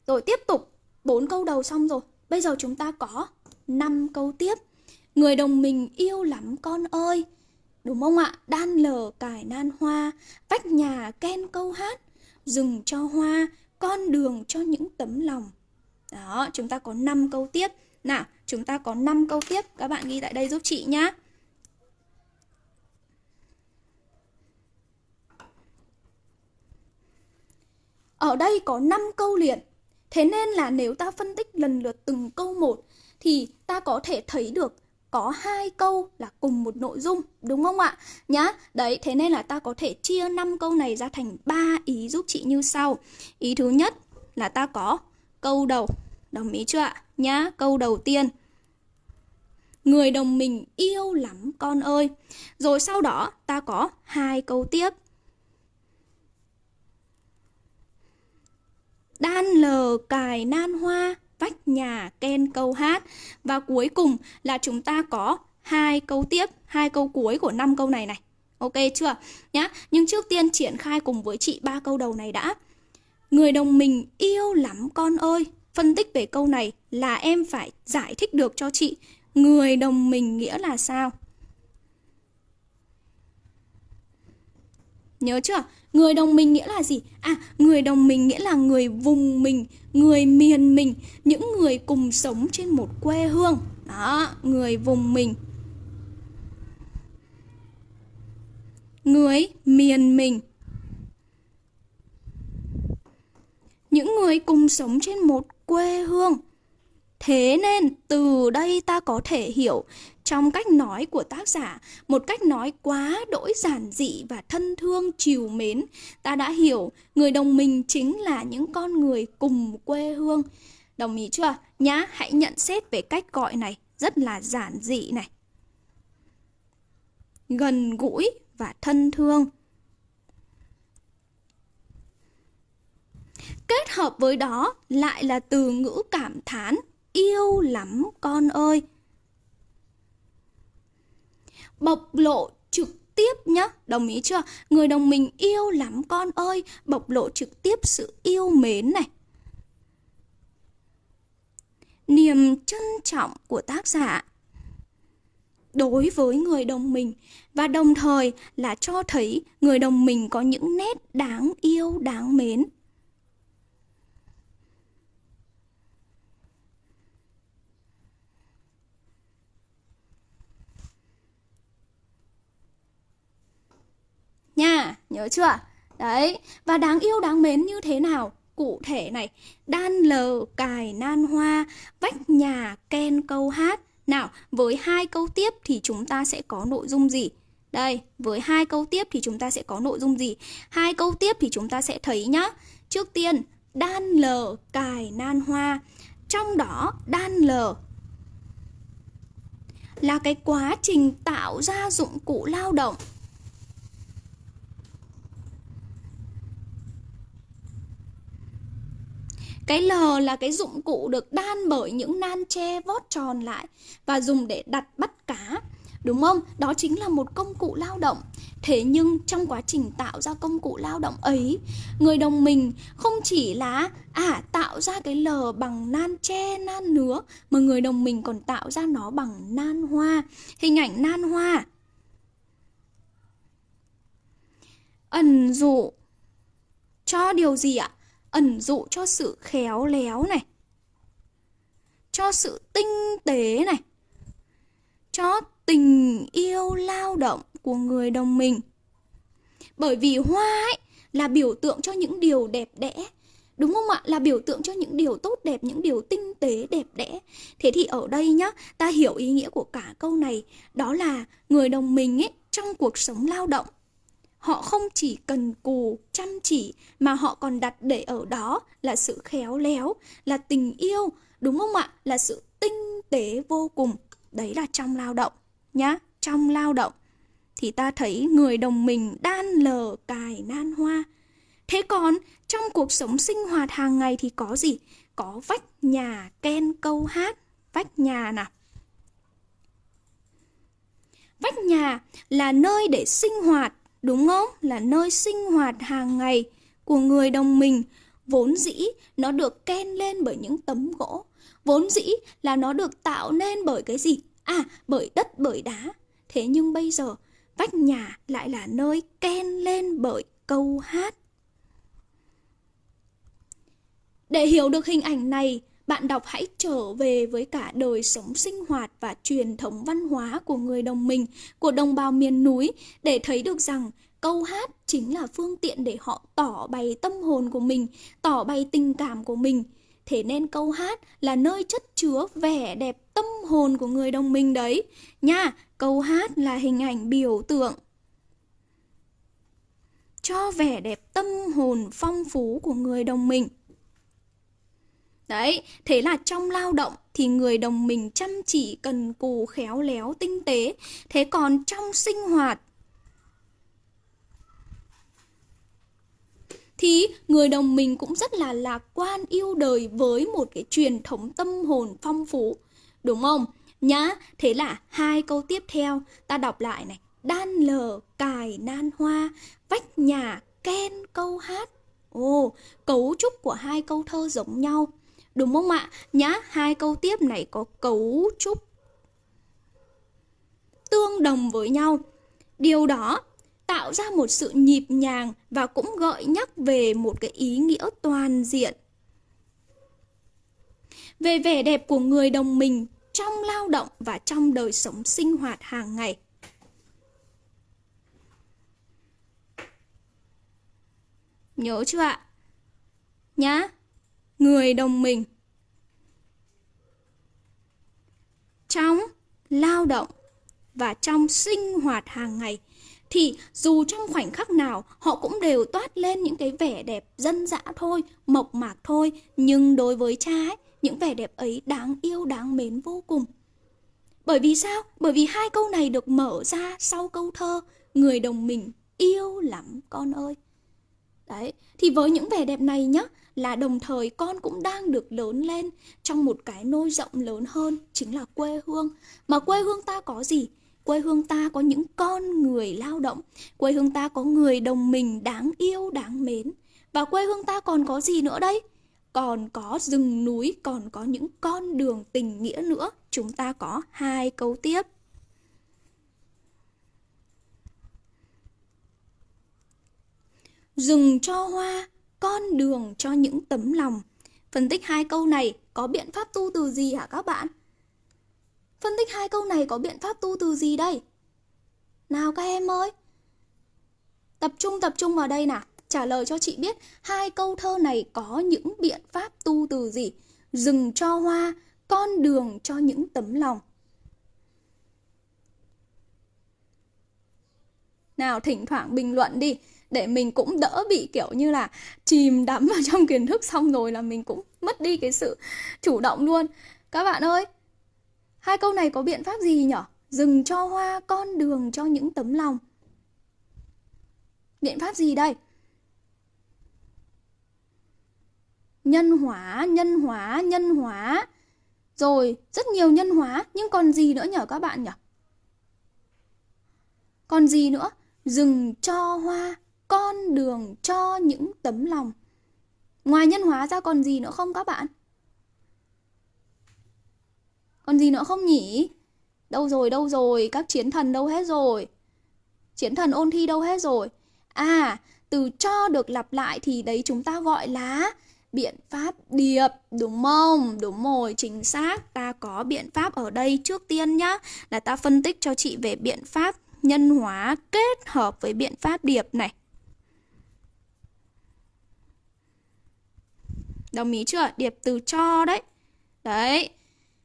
Rồi tiếp tục bốn câu đầu xong rồi. Bây giờ chúng ta có 5 câu tiếp. Người đồng mình yêu lắm con ơi. Đúng không ạ? Đan lờ cải nan hoa, vách nhà ken câu hát, rừng cho hoa, con đường cho những tấm lòng. Đó, chúng ta có 5 câu tiếp. Nào, chúng ta có 5 câu tiếp. Các bạn ghi tại đây giúp chị nhá. Ở đây có 5 câu liền. Thế nên là nếu ta phân tích lần lượt từng câu một thì ta có thể thấy được có hai câu là cùng một nội dung, đúng không ạ? Nhá, đấy, thế nên là ta có thể chia năm câu này ra thành ba ý giúp chị như sau. Ý thứ nhất là ta có câu đầu, đồng ý chưa ạ? Nhá, câu đầu tiên. Người đồng mình yêu lắm con ơi. Rồi sau đó ta có hai câu tiếp. Đan lờ cài nan hoa vách nhà, ken, câu hát. Và cuối cùng là chúng ta có hai câu tiếp, hai câu cuối của năm câu này này. Ok chưa? Nhá. Nhưng trước tiên triển khai cùng với chị ba câu đầu này đã. Người đồng mình yêu lắm con ơi. Phân tích về câu này là em phải giải thích được cho chị. Người đồng mình nghĩa là sao? Nhớ chưa Người đồng mình nghĩa là gì? À, người đồng mình nghĩa là người vùng mình, người miền mình, những người cùng sống trên một quê hương. Đó, người vùng mình. Người miền mình. Những người cùng sống trên một quê hương. Thế nên từ đây ta có thể hiểu trong cách nói của tác giả, một cách nói quá đỗi giản dị và thân thương chiều mến, ta đã hiểu người đồng minh chính là những con người cùng quê hương. Đồng ý chưa? Nhá, hãy nhận xét về cách gọi này, rất là giản dị này. Gần gũi và thân thương. Kết hợp với đó lại là từ ngữ cảm thán yêu lắm con ơi. Bộc lộ trực tiếp nhá, đồng ý chưa? Người đồng mình yêu lắm con ơi, bộc lộ trực tiếp sự yêu mến này. Niềm trân trọng của tác giả đối với người đồng mình và đồng thời là cho thấy người đồng mình có những nét đáng yêu, đáng mến. Nha, nhớ chưa? Đấy, và đáng yêu đáng mến như thế nào? Cụ thể này, đan lờ cài nan hoa, vách nhà ken câu hát. Nào, với hai câu tiếp thì chúng ta sẽ có nội dung gì? Đây, với hai câu tiếp thì chúng ta sẽ có nội dung gì? Hai câu tiếp thì chúng ta sẽ thấy nhá. Trước tiên, đan lờ cài nan hoa. Trong đó, đan lờ là cái quá trình tạo ra dụng cụ lao động Cái L là cái dụng cụ được đan bởi những nan tre vót tròn lại và dùng để đặt bắt cá. Đúng không? Đó chính là một công cụ lao động. Thế nhưng trong quá trình tạo ra công cụ lao động ấy, người đồng mình không chỉ là à tạo ra cái L bằng nan tre, nan nứa mà người đồng mình còn tạo ra nó bằng nan hoa. Hình ảnh nan hoa. Ẩn dụ cho điều gì ạ? Ẩn dụ cho sự khéo léo này cho sự tinh tế này cho tình yêu lao động của người đồng mình bởi vì hoa ấy là biểu tượng cho những điều đẹp đẽ Đúng không ạ? Là biểu tượng cho những điều tốt đẹp, những điều tinh tế đẹp đẽ. Thế thì ở đây nhá, ta hiểu ý nghĩa của cả câu này, đó là người đồng mình ấy trong cuộc sống lao động Họ không chỉ cần cù, chăm chỉ mà họ còn đặt để ở đó là sự khéo léo, là tình yêu, đúng không ạ? Là sự tinh tế vô cùng. Đấy là trong lao động nhá, trong lao động thì ta thấy người đồng mình đan lờ cài nan hoa. Thế còn trong cuộc sống sinh hoạt hàng ngày thì có gì? Có vách nhà ken câu hát, vách nhà nào. Vách nhà là nơi để sinh hoạt đúng không? Là nơi sinh hoạt hàng ngày của người đồng mình. Vốn dĩ nó được ken lên bởi những tấm gỗ. Vốn dĩ là nó được tạo nên bởi cái gì? À, bởi đất, bởi đá. Thế nhưng bây giờ, vách nhà lại là nơi ken lên bởi câu hát. Để hiểu được hình ảnh này, bạn đọc hãy trở về với cả đời sống sinh hoạt và truyền thống văn hóa của người đồng mình, của đồng bào miền núi để thấy được rằng câu hát chính là phương tiện để họ tỏ bày tâm hồn của mình, tỏ bày tình cảm của mình. Thế nên câu hát là nơi chất chứa vẻ đẹp tâm hồn của người đồng minh đấy. Nha, câu hát là hình ảnh biểu tượng cho vẻ đẹp tâm hồn phong phú của người đồng mình. Đấy, thế là trong lao động thì người đồng mình chăm chỉ, cần cù, khéo léo, tinh tế. Thế còn trong sinh hoạt thì người đồng mình cũng rất là lạc quan yêu đời với một cái truyền thống tâm hồn phong phú. Đúng không? Nhá, thế là hai câu tiếp theo ta đọc lại này. Đan lờ, cài nan hoa, vách nhà, ken câu hát. Ồ, cấu trúc của hai câu thơ giống nhau. Đúng không ạ? Nhá, hai câu tiếp này có cấu trúc tương đồng với nhau. Điều đó tạo ra một sự nhịp nhàng và cũng gợi nhắc về một cái ý nghĩa toàn diện. Về vẻ đẹp của người đồng mình trong lao động và trong đời sống sinh hoạt hàng ngày. Nhớ chưa ạ? Nhá người đồng mình. Trong lao động và trong sinh hoạt hàng ngày thì dù trong khoảnh khắc nào họ cũng đều toát lên những cái vẻ đẹp dân dã thôi, mộc mạc thôi, nhưng đối với cha ấy, những vẻ đẹp ấy đáng yêu đáng mến vô cùng. Bởi vì sao? Bởi vì hai câu này được mở ra sau câu thơ Người đồng mình yêu lắm con ơi. Đấy, thì với những vẻ đẹp này nhá, là đồng thời con cũng đang được lớn lên trong một cái nôi rộng lớn hơn, chính là quê hương. Mà quê hương ta có gì? Quê hương ta có những con người lao động, quê hương ta có người đồng mình đáng yêu, đáng mến. Và quê hương ta còn có gì nữa đây? Còn có rừng núi, còn có những con đường tình nghĩa nữa. Chúng ta có hai câu tiếp. Rừng cho hoa, con đường cho những tấm lòng. Phân tích hai câu này có biện pháp tu từ gì hả các bạn? Phân tích hai câu này có biện pháp tu từ gì đây? Nào các em ơi! Tập trung tập trung vào đây nào. Trả lời cho chị biết hai câu thơ này có những biện pháp tu từ gì? Rừng cho hoa, con đường cho những tấm lòng. Nào thỉnh thoảng bình luận đi để mình cũng đỡ bị kiểu như là chìm đắm vào (laughs) trong kiến thức xong rồi là mình cũng mất đi cái sự chủ động luôn. Các bạn ơi, hai câu này có biện pháp gì nhỉ? Dừng cho hoa, con đường cho những tấm lòng. Biện pháp gì đây? Nhân hóa, nhân hóa, nhân hóa. Rồi, rất nhiều nhân hóa, nhưng còn gì nữa nhỉ các bạn nhỉ? Còn gì nữa? Dừng cho hoa, con đường cho những tấm lòng. Ngoài nhân hóa ra còn gì nữa không các bạn? Còn gì nữa không nhỉ? Đâu rồi, đâu rồi? Các chiến thần đâu hết rồi? Chiến thần ôn thi đâu hết rồi? À, từ cho được lặp lại thì đấy chúng ta gọi là biện pháp điệp đúng không? Đúng rồi, chính xác. Ta có biện pháp ở đây trước tiên nhá. Là ta phân tích cho chị về biện pháp nhân hóa kết hợp với biện pháp điệp này. Đồng ý chưa? Điệp từ cho đấy. Đấy.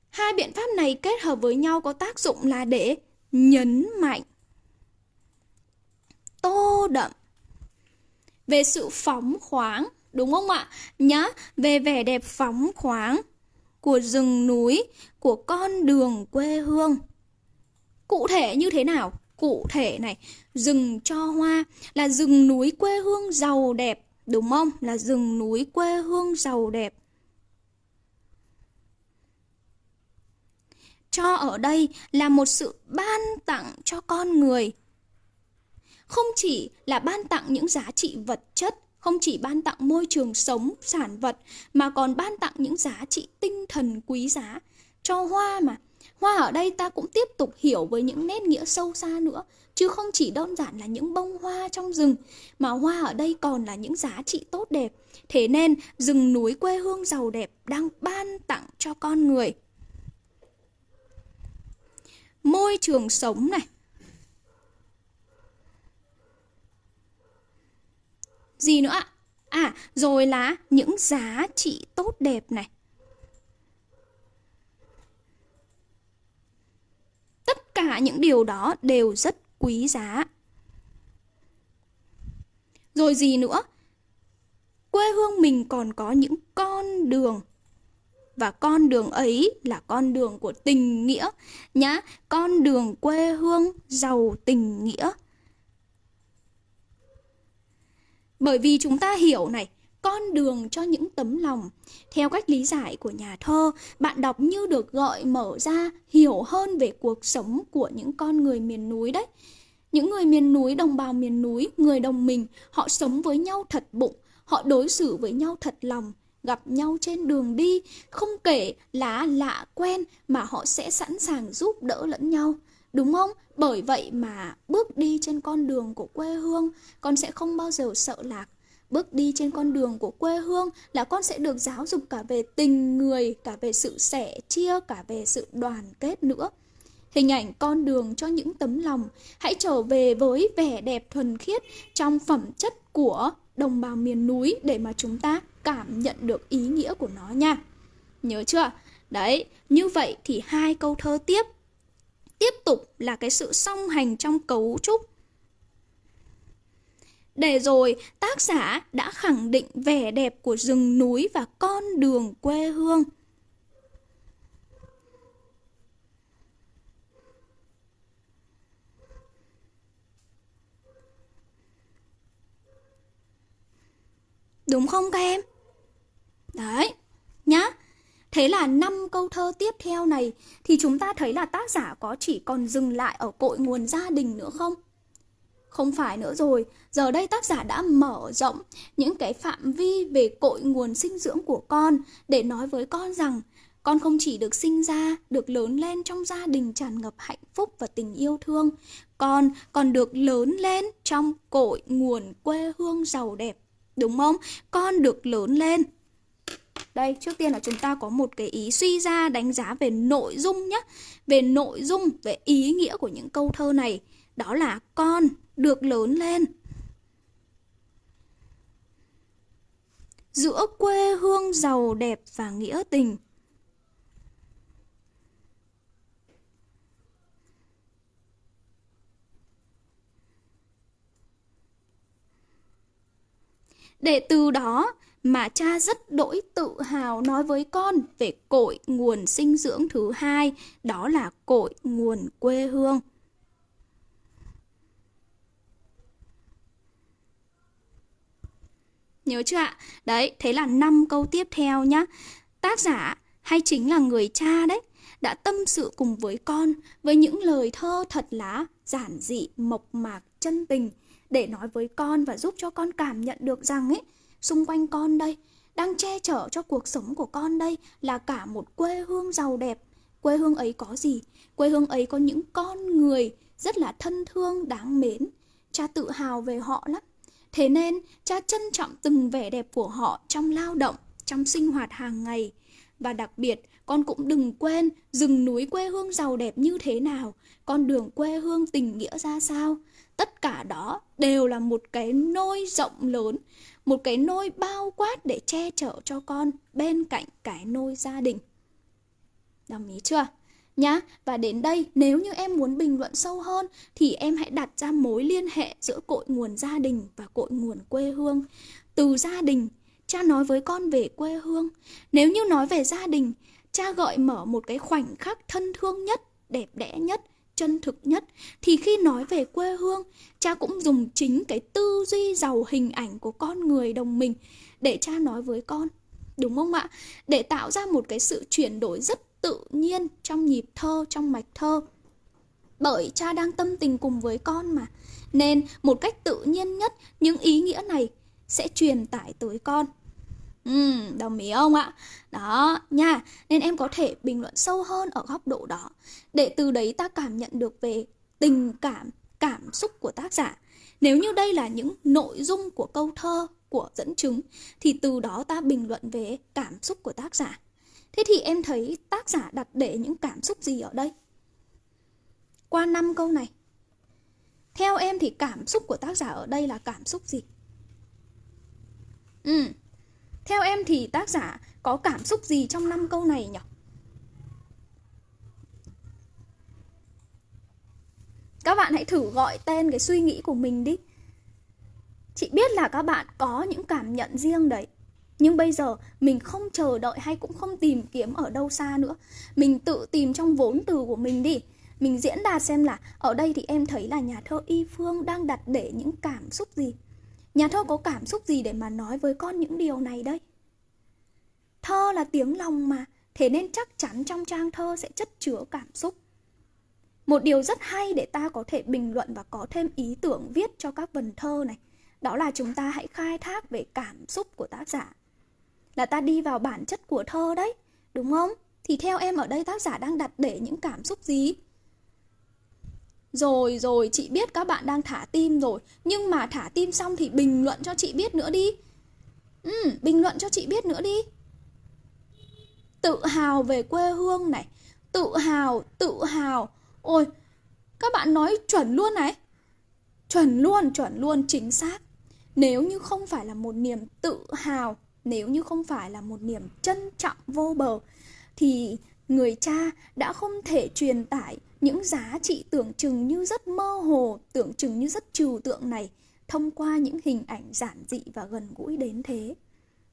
Hai biện pháp này kết hợp với nhau có tác dụng là để nhấn mạnh, tô đậm về sự phóng khoáng, đúng không ạ? Nhá, về vẻ đẹp phóng khoáng của rừng núi, của con đường quê hương. Cụ thể như thế nào? Cụ thể này, rừng cho hoa là rừng núi quê hương giàu đẹp Đúng không? Là rừng núi quê hương giàu đẹp. Cho ở đây là một sự ban tặng cho con người. Không chỉ là ban tặng những giá trị vật chất, không chỉ ban tặng môi trường sống, sản vật, mà còn ban tặng những giá trị tinh thần quý giá. Cho hoa mà, Hoa ở đây ta cũng tiếp tục hiểu với những nét nghĩa sâu xa nữa, chứ không chỉ đơn giản là những bông hoa trong rừng, mà hoa ở đây còn là những giá trị tốt đẹp. Thế nên, rừng núi quê hương giàu đẹp đang ban tặng cho con người. Môi trường sống này. Gì nữa ạ? À, rồi là những giá trị tốt đẹp này. tất cả những điều đó đều rất quý giá. Rồi gì nữa? Quê hương mình còn có những con đường và con đường ấy là con đường của tình nghĩa nhá, con đường quê hương giàu tình nghĩa. Bởi vì chúng ta hiểu này, con đường cho những tấm lòng. Theo cách lý giải của nhà thơ, bạn đọc như được gợi mở ra hiểu hơn về cuộc sống của những con người miền núi đấy. Những người miền núi, đồng bào miền núi, người đồng mình, họ sống với nhau thật bụng, họ đối xử với nhau thật lòng, gặp nhau trên đường đi, không kể là lạ quen mà họ sẽ sẵn sàng giúp đỡ lẫn nhau. Đúng không? Bởi vậy mà bước đi trên con đường của quê hương, con sẽ không bao giờ sợ lạc Bước đi trên con đường của quê hương là con sẽ được giáo dục cả về tình người, cả về sự sẻ chia, cả về sự đoàn kết nữa. Hình ảnh con đường cho những tấm lòng, hãy trở về với vẻ đẹp thuần khiết trong phẩm chất của đồng bào miền núi để mà chúng ta cảm nhận được ý nghĩa của nó nha. Nhớ chưa? Đấy, như vậy thì hai câu thơ tiếp tiếp tục là cái sự song hành trong cấu trúc để rồi tác giả đã khẳng định vẻ đẹp của rừng núi và con đường quê hương. Đúng không các em? Đấy, nhá. Thế là năm câu thơ tiếp theo này thì chúng ta thấy là tác giả có chỉ còn dừng lại ở cội nguồn gia đình nữa không? Không phải nữa rồi, giờ đây tác giả đã mở rộng những cái phạm vi về cội nguồn sinh dưỡng của con để nói với con rằng con không chỉ được sinh ra, được lớn lên trong gia đình tràn ngập hạnh phúc và tình yêu thương, con còn được lớn lên trong cội nguồn quê hương giàu đẹp. Đúng không? Con được lớn lên đây, trước tiên là chúng ta có một cái ý suy ra đánh giá về nội dung nhé. Về nội dung, về ý nghĩa của những câu thơ này. Đó là con được lớn lên. Giữa quê hương giàu đẹp và nghĩa tình. Để từ đó mà cha rất đỗi tự hào nói với con về cội nguồn sinh dưỡng thứ hai, đó là cội nguồn quê hương. Nhớ chưa ạ? Đấy, thế là năm câu tiếp theo nhá. Tác giả hay chính là người cha đấy, đã tâm sự cùng với con với những lời thơ thật là giản dị, mộc mạc, chân tình để nói với con và giúp cho con cảm nhận được rằng ấy xung quanh con đây đang che chở cho cuộc sống của con đây là cả một quê hương giàu đẹp quê hương ấy có gì quê hương ấy có những con người rất là thân thương đáng mến cha tự hào về họ lắm thế nên, cha trân trọng từng vẻ đẹp của họ trong lao động, trong sinh hoạt hàng ngày và đặc biệt, con cũng đừng quên rừng núi quê hương giàu đẹp như thế nào, con đường quê hương tình nghĩa ra sao tất cả đó đều là một cái nôi rộng lớn, một cái nôi bao quát để che chở cho con bên cạnh cái nôi gia đình. Đồng ý chưa? Nhá, và đến đây nếu như em muốn bình luận sâu hơn thì em hãy đặt ra mối liên hệ giữa cội nguồn gia đình và cội nguồn quê hương. Từ gia đình, cha nói với con về quê hương. Nếu như nói về gia đình, cha gợi mở một cái khoảnh khắc thân thương nhất, đẹp đẽ nhất chân thực nhất thì khi nói về quê hương cha cũng dùng chính cái tư duy giàu hình ảnh của con người đồng mình để cha nói với con đúng không ạ để tạo ra một cái sự chuyển đổi rất tự nhiên trong nhịp thơ trong mạch thơ bởi cha đang tâm tình cùng với con mà nên một cách tự nhiên nhất những ý nghĩa này sẽ truyền tải tới con Ừ, đồng ý không ạ? Đó, nha. Nên em có thể bình luận sâu hơn ở góc độ đó. Để từ đấy ta cảm nhận được về tình cảm, cảm xúc của tác giả. Nếu như đây là những nội dung của câu thơ, của dẫn chứng, thì từ đó ta bình luận về cảm xúc của tác giả. Thế thì em thấy tác giả đặt để những cảm xúc gì ở đây? Qua năm câu này. Theo em thì cảm xúc của tác giả ở đây là cảm xúc gì? Ừ, theo em thì tác giả có cảm xúc gì trong năm câu này nhỉ? Các bạn hãy thử gọi tên cái suy nghĩ của mình đi. Chị biết là các bạn có những cảm nhận riêng đấy. Nhưng bây giờ mình không chờ đợi hay cũng không tìm kiếm ở đâu xa nữa. Mình tự tìm trong vốn từ của mình đi. Mình diễn đạt xem là ở đây thì em thấy là nhà thơ Y Phương đang đặt để những cảm xúc gì. Nhà thơ có cảm xúc gì để mà nói với con những điều này đây? Thơ là tiếng lòng mà, thế nên chắc chắn trong trang thơ sẽ chất chứa cảm xúc. Một điều rất hay để ta có thể bình luận và có thêm ý tưởng viết cho các vần thơ này, đó là chúng ta hãy khai thác về cảm xúc của tác giả. Là ta đi vào bản chất của thơ đấy, đúng không? Thì theo em ở đây tác giả đang đặt để những cảm xúc gì? Rồi rồi, chị biết các bạn đang thả tim rồi Nhưng mà thả tim xong thì bình luận cho chị biết nữa đi. Ừ, bình luận cho chị biết nữa đi. Tự hào về quê hương này Tự hào, tự hào. Ôi, các bạn nói chuẩn luôn này. Chuẩn luôn, chuẩn luôn, chính xác. Nếu như không phải là một niềm tự hào nếu như không phải là một niềm trân trọng vô bờ Thì người cha đã không thể truyền tải những giá trị tưởng chừng như rất mơ hồ, tưởng chừng như rất trừu tượng này thông qua những hình ảnh giản dị và gần gũi đến thế.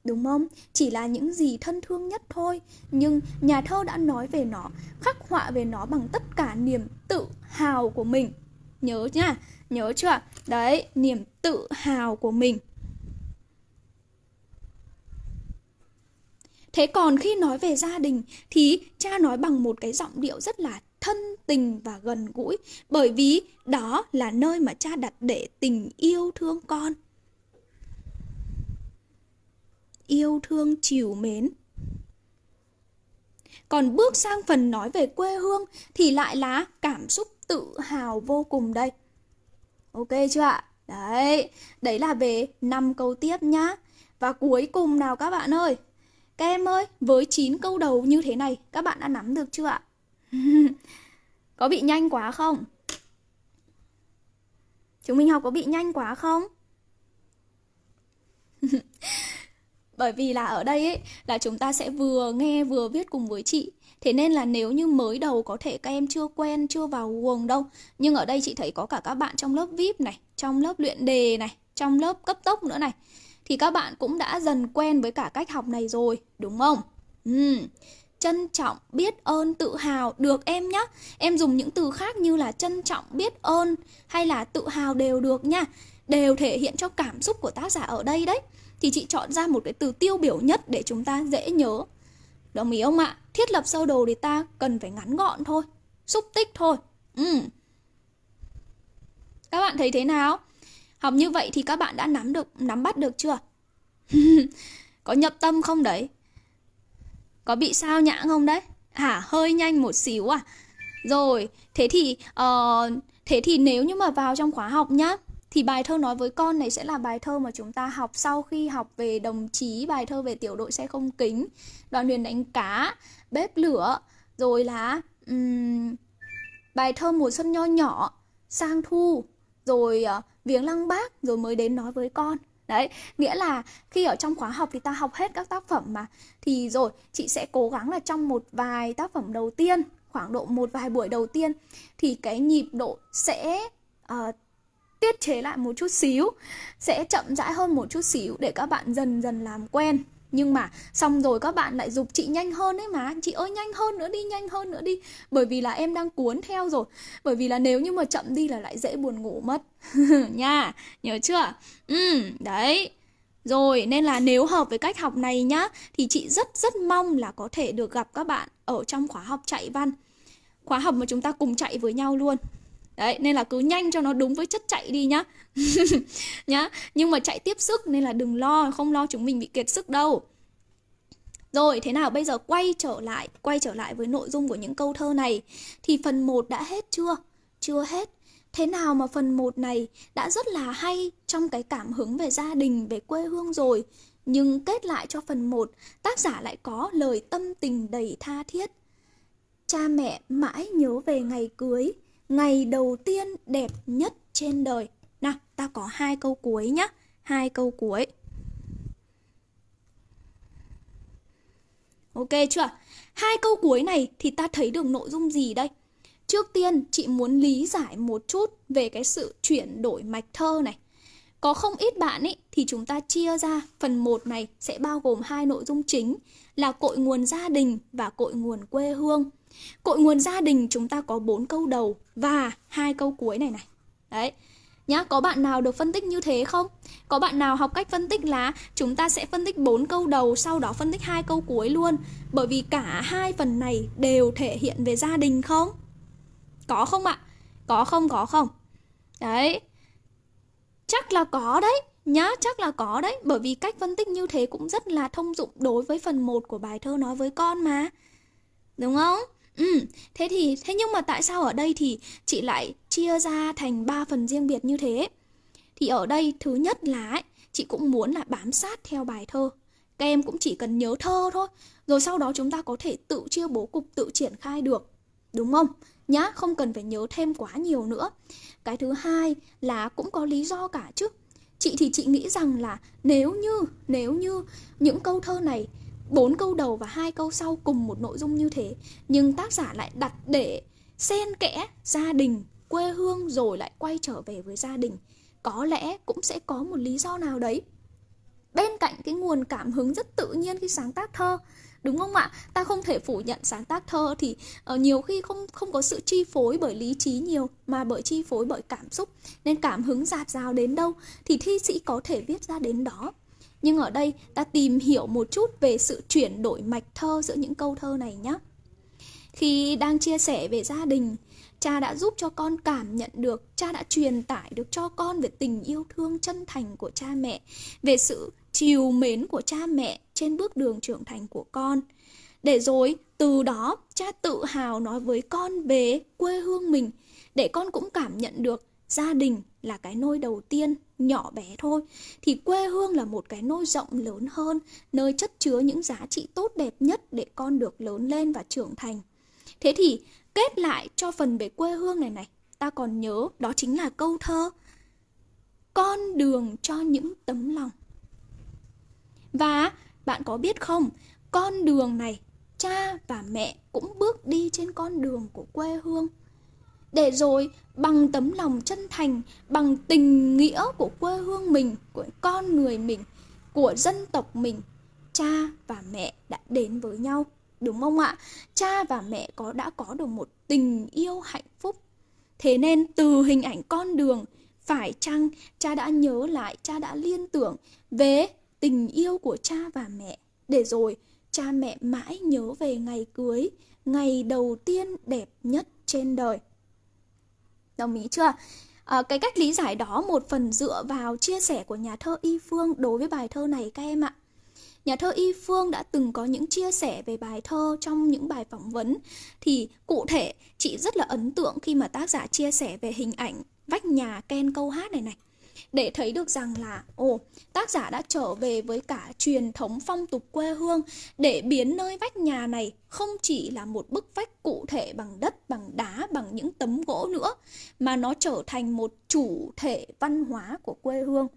Đúng không? Chỉ là những gì thân thương nhất thôi Nhưng nhà thơ đã nói về nó Khắc họa về nó bằng tất cả niềm tự hào của mình Nhớ nhá, nhớ chưa? Đấy, niềm tự hào của mình Thế còn khi nói về gia đình thì cha nói bằng một cái giọng điệu rất là thân tình và gần gũi bởi vì đó là nơi mà cha đặt để tình yêu thương con. Yêu thương chiều mến. Còn bước sang phần nói về quê hương thì lại là cảm xúc tự hào vô cùng đây. Ok chưa ạ? Đấy, đấy là về năm câu tiếp nhá. Và cuối cùng nào các bạn ơi. Các em ơi, với 9 câu đầu như thế này, các bạn đã nắm được chưa ạ? (laughs) có bị nhanh quá không? Chúng mình học có bị nhanh quá không? (laughs) Bởi vì là ở đây ấy là chúng ta sẽ vừa nghe vừa viết cùng với chị Thế nên là nếu như mới đầu có thể các em chưa quen, chưa vào guồng đâu Nhưng ở đây chị thấy có cả các bạn trong lớp VIP này Trong lớp luyện đề này Trong lớp cấp tốc nữa này thì các bạn cũng đã dần quen với cả cách học này rồi Đúng không? Ừ. Trân trọng, biết ơn, tự hào Được em nhá Em dùng những từ khác như là trân trọng, biết ơn Hay là tự hào đều được nha Đều thể hiện cho cảm xúc của tác giả ở đây đấy Thì chị chọn ra một cái từ tiêu biểu nhất để chúng ta dễ nhớ Đồng ý không ạ? Thiết lập sơ đồ thì ta cần phải ngắn gọn thôi Xúc tích thôi ừ. Các bạn thấy thế nào? Học như vậy thì các bạn đã nắm được nắm bắt được chưa? (laughs) Có nhập tâm không đấy? Có bị sao nhãng không đấy? Hả? Hơi nhanh một xíu à? Rồi, thế thì uh, thế thì nếu như mà vào trong khóa học nhá thì bài thơ nói với con này sẽ là bài thơ mà chúng ta học sau khi học về đồng chí, bài thơ về tiểu đội xe không kính, đoàn huyền đánh cá, bếp lửa, rồi là um, bài thơ mùa xuân nho nhỏ, sang thu, rồi uh, viếng lăng bác, rồi mới đến nói với con. Đấy, nghĩa là khi ở trong khóa học thì ta học hết các tác phẩm mà Thì rồi, chị sẽ cố gắng là trong một vài tác phẩm đầu tiên Khoảng độ một vài buổi đầu tiên Thì cái nhịp độ sẽ uh, tiết chế lại một chút xíu sẽ chậm rãi hơn một chút xíu để các bạn dần dần làm quen nhưng mà xong rồi các bạn lại dục chị nhanh hơn ấy mà. Chị ơi, nhanh hơn nữa đi, nhanh hơn nữa đi. Bởi vì là em đang cuốn theo rồi. Bởi vì là nếu như mà chậm đi là lại dễ buồn ngủ mất. (laughs) Nha, nhớ chưa? Ừ đấy. Rồi, nên là nếu hợp với cách học này nhá, thì chị rất rất mong là có thể được gặp các bạn ở trong khóa học chạy văn. Khóa học mà chúng ta cùng chạy với nhau luôn. Đấy, nên là cứ nhanh cho nó đúng với chất chạy đi nhá (laughs) nhá Nhưng mà chạy tiếp sức nên là đừng lo Không lo chúng mình bị kiệt sức đâu rồi, thế nào bây giờ quay trở lại, quay trở lại với nội dung của những câu thơ này thì phần 1 đã hết chưa? Chưa hết. Thế nào mà phần 1 này đã rất là hay trong cái cảm hứng về gia đình, về quê hương rồi, nhưng kết lại cho phần 1, tác giả lại có lời tâm tình đầy tha thiết. Cha mẹ mãi nhớ về ngày cưới, ngày đầu tiên đẹp nhất trên đời. Nào, ta có hai câu cuối nhá, hai câu cuối. Ok chưa? Hai câu cuối này thì ta thấy được nội dung gì đây? Trước tiên, chị muốn lý giải một chút về cái sự chuyển đổi mạch thơ này. Có không ít bạn ấy thì chúng ta chia ra phần 1 này sẽ bao gồm hai nội dung chính là cội nguồn gia đình và cội nguồn quê hương. Cội nguồn gia đình chúng ta có 4 câu đầu và hai câu cuối này này. Đấy. Nhá, có bạn nào được phân tích như thế không? Có bạn nào học cách phân tích là chúng ta sẽ phân tích 4 câu đầu sau đó phân tích hai câu cuối luôn bởi vì cả hai phần này đều thể hiện về gia đình không? Có không ạ? Có không có không? Đấy. Chắc là có đấy nhá, chắc là có đấy bởi vì cách phân tích như thế cũng rất là thông dụng đối với phần 1 của bài thơ nói với con mà. Đúng không? Ừ, thế thì thế nhưng mà tại sao ở đây thì chị lại chia ra thành ba phần riêng biệt như thế? Thì ở đây thứ nhất là ấy, chị cũng muốn là bám sát theo bài thơ. Các em cũng chỉ cần nhớ thơ thôi, rồi sau đó chúng ta có thể tự chia bố cục, tự triển khai được. Đúng không? Nhá, không cần phải nhớ thêm quá nhiều nữa. Cái thứ hai là cũng có lý do cả chứ. Chị thì chị nghĩ rằng là nếu như nếu như những câu thơ này bốn câu đầu và hai câu sau cùng một nội dung như thế. Nhưng tác giả lại đặt để xen kẽ gia đình quê hương rồi lại quay trở về với gia đình. Có lẽ cũng sẽ có một lý do nào đấy. Bên cạnh cái nguồn cảm hứng rất tự nhiên khi sáng tác thơ đúng không ạ? Ta không thể phủ nhận sáng tác thơ thì uh, nhiều khi không không có sự chi phối bởi lý trí nhiều mà bởi chi phối bởi cảm xúc. Nên cảm hứng dạt dào đến đâu thì thi sĩ có thể viết ra đến đó. Nhưng ở đây ta tìm hiểu một chút về sự chuyển đổi mạch thơ giữa những câu thơ này nhé. Khi đang chia sẻ về gia đình, cha đã giúp cho con cảm nhận được, cha đã truyền tải được cho con về tình yêu thương chân thành của cha mẹ, về sự chiều mến của cha mẹ trên bước đường trưởng thành của con. Để rồi từ đó cha tự hào nói với con về quê hương mình để con cũng cảm nhận được gia đình là cái nôi đầu tiên nhỏ bé thôi, thì quê hương là một cái nôi rộng lớn hơn, nơi chất chứa những giá trị tốt đẹp nhất để con được lớn lên và trưởng thành. Thế thì, kết lại cho phần về quê hương này này, ta còn nhớ đó chính là câu thơ, con đường cho những tấm lòng. Và bạn có biết không, con đường này, cha và mẹ cũng bước đi trên con đường của quê hương để rồi, bằng tấm lòng chân thành, bằng tình nghĩa của quê hương mình, của con người mình, của dân tộc mình, cha và mẹ đã đến với nhau, đúng không ạ? Cha và mẹ có, đã có được một tình yêu hạnh phúc. Thế nên từ hình ảnh con đường, phải chăng cha đã nhớ lại, cha đã liên tưởng về tình yêu của cha và mẹ? Để rồi, cha mẹ mãi nhớ về ngày cưới, ngày đầu tiên đẹp nhất trên đời. Đồng ý chưa? À, cái cách lý giải đó một phần dựa vào chia sẻ của nhà thơ Y Phương đối với bài thơ này các em ạ. Nhà thơ Y Phương đã từng có những chia sẻ về bài thơ trong những bài phỏng vấn thì cụ thể chị rất là ấn tượng khi mà tác giả chia sẻ về hình ảnh vách nhà Ken câu hát này này để thấy được rằng là, ồ, tác giả đã trở về với cả truyền thống phong tục quê hương. Để biến nơi vách nhà này không chỉ là một bức vách cụ thể bằng đất, bằng đá, bằng những tấm gỗ nữa, mà nó trở thành một chủ thể văn hóa của quê hương.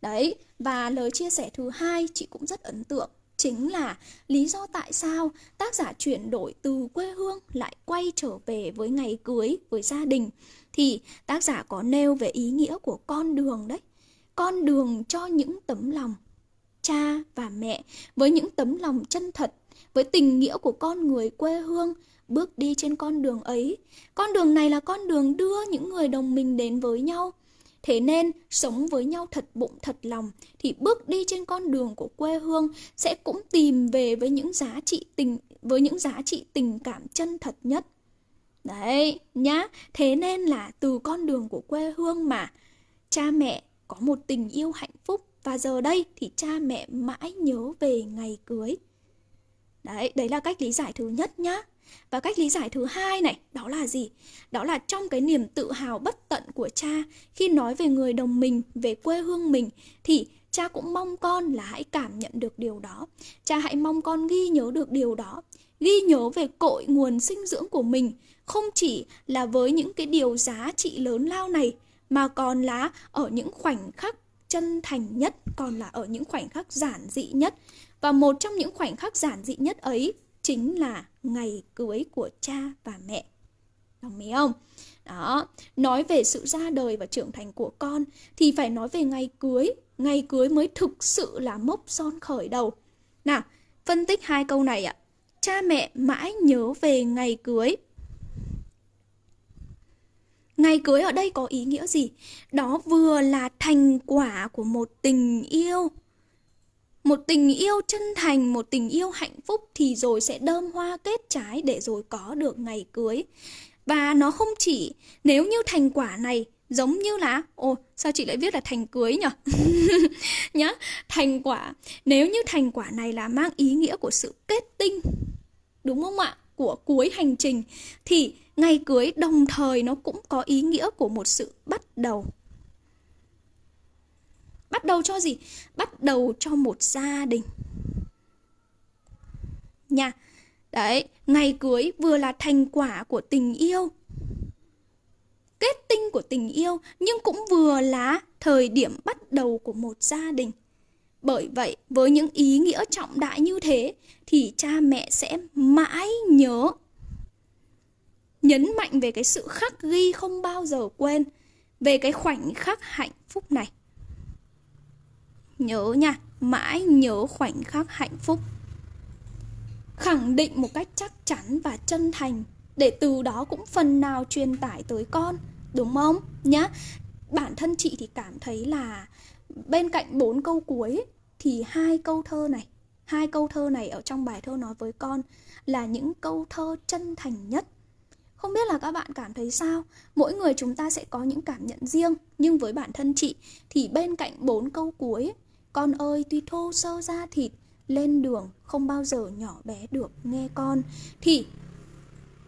Đấy, và lời chia sẻ thứ hai chị cũng rất ấn tượng, chính là lý do tại sao tác giả chuyển đổi từ quê hương lại quay trở về với ngày cưới, với gia đình thì tác giả có nêu về ý nghĩa của con đường đấy. Con đường cho những tấm lòng cha và mẹ với những tấm lòng chân thật, với tình nghĩa của con người quê hương bước đi trên con đường ấy. Con đường này là con đường đưa những người đồng minh đến với nhau. Thế nên sống với nhau thật bụng, thật lòng thì bước đi trên con đường của quê hương sẽ cũng tìm về với những giá trị tình, với những giá trị tình cảm chân thật nhất. Đấy, nhá. Thế nên là từ con đường của quê hương mà cha mẹ có một tình yêu hạnh phúc và giờ đây thì cha mẹ mãi nhớ về ngày cưới. Đấy, đấy là cách lý giải thứ nhất nhá. Và cách lý giải thứ hai này, đó là gì? Đó là trong cái niềm tự hào bất tận của cha khi nói về người đồng mình, về quê hương mình thì cha cũng mong con là hãy cảm nhận được điều đó. Cha hãy mong con ghi nhớ được điều đó, ghi nhớ về cội nguồn sinh dưỡng của mình, không chỉ là với những cái điều giá trị lớn lao này mà còn là ở những khoảnh khắc chân thành nhất, còn là ở những khoảnh khắc giản dị nhất. Và một trong những khoảnh khắc giản dị nhất ấy chính là ngày cưới của cha và mẹ. Đồng ý không? Đó, nói về sự ra đời và trưởng thành của con thì phải nói về ngày cưới. Ngày cưới mới thực sự là mốc son khởi đầu. Nào, phân tích hai câu này ạ. Cha mẹ mãi nhớ về ngày cưới. Ngày cưới ở đây có ý nghĩa gì? Đó vừa là thành quả của một tình yêu một tình yêu chân thành, một tình yêu hạnh phúc thì rồi sẽ đơm hoa kết trái để rồi có được ngày cưới. Và nó không chỉ nếu như thành quả này giống như là ồ sao chị lại viết là thành cưới nhỉ (laughs) nhá thành quả nếu như thành quả này là mang ý nghĩa của sự kết tinh đúng không ạ của cuối hành trình thì ngày cưới đồng thời nó cũng có ý nghĩa của một sự bắt đầu Bắt đầu cho gì? Bắt đầu cho một gia đình. Nha. Đấy, ngày cưới vừa là thành quả của tình yêu. Kết tinh của tình yêu nhưng cũng vừa là thời điểm bắt đầu của một gia đình. Bởi vậy, với những ý nghĩa trọng đại như thế thì cha mẹ sẽ mãi nhớ nhấn mạnh về cái sự khắc ghi không bao giờ quên về cái khoảnh khắc hạnh phúc này. Nhớ nha, mãi nhớ khoảnh khắc hạnh phúc. Khẳng định một cách chắc chắn và chân thành để từ đó cũng phần nào truyền tải tới con, đúng không? Nhá. Bản thân chị thì cảm thấy là bên cạnh bốn câu cuối thì hai câu thơ này, hai câu thơ này ở trong bài thơ nói với con là những câu thơ chân thành nhất. Không biết là các bạn cảm thấy sao? Mỗi người chúng ta sẽ có những cảm nhận riêng, nhưng với bản thân chị thì bên cạnh bốn câu cuối, con ơi tuy thô sơ da thịt, lên đường không bao giờ nhỏ bé được nghe con thì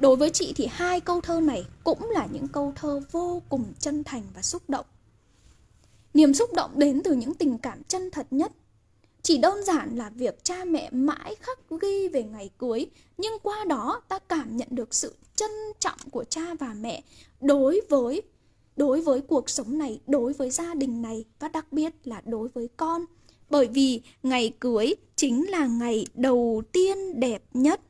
đối với chị thì hai câu thơ này cũng là những câu thơ vô cùng chân thành và xúc động. Niềm xúc động đến từ những tình cảm chân thật nhất. Chỉ đơn giản là việc cha mẹ mãi khắc ghi về ngày cưới, nhưng qua đó ta cảm nhận được sự trân trọng của cha và mẹ đối với đối với cuộc sống này, đối với gia đình này và đặc biệt là đối với con. Bởi vì ngày cưới chính là ngày đầu tiên đẹp nhất.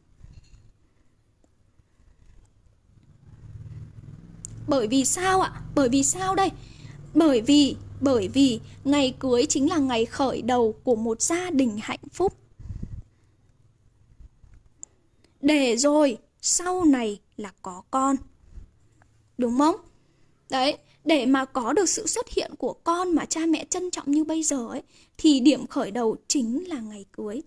Bởi vì sao ạ? Bởi vì sao đây? Bởi vì bởi vì ngày cưới chính là ngày khởi đầu của một gia đình hạnh phúc. Để rồi sau này là có con. Đúng không? Đấy, để mà có được sự xuất hiện của con mà cha mẹ trân trọng như bây giờ ấy thì điểm khởi đầu chính là ngày cưới.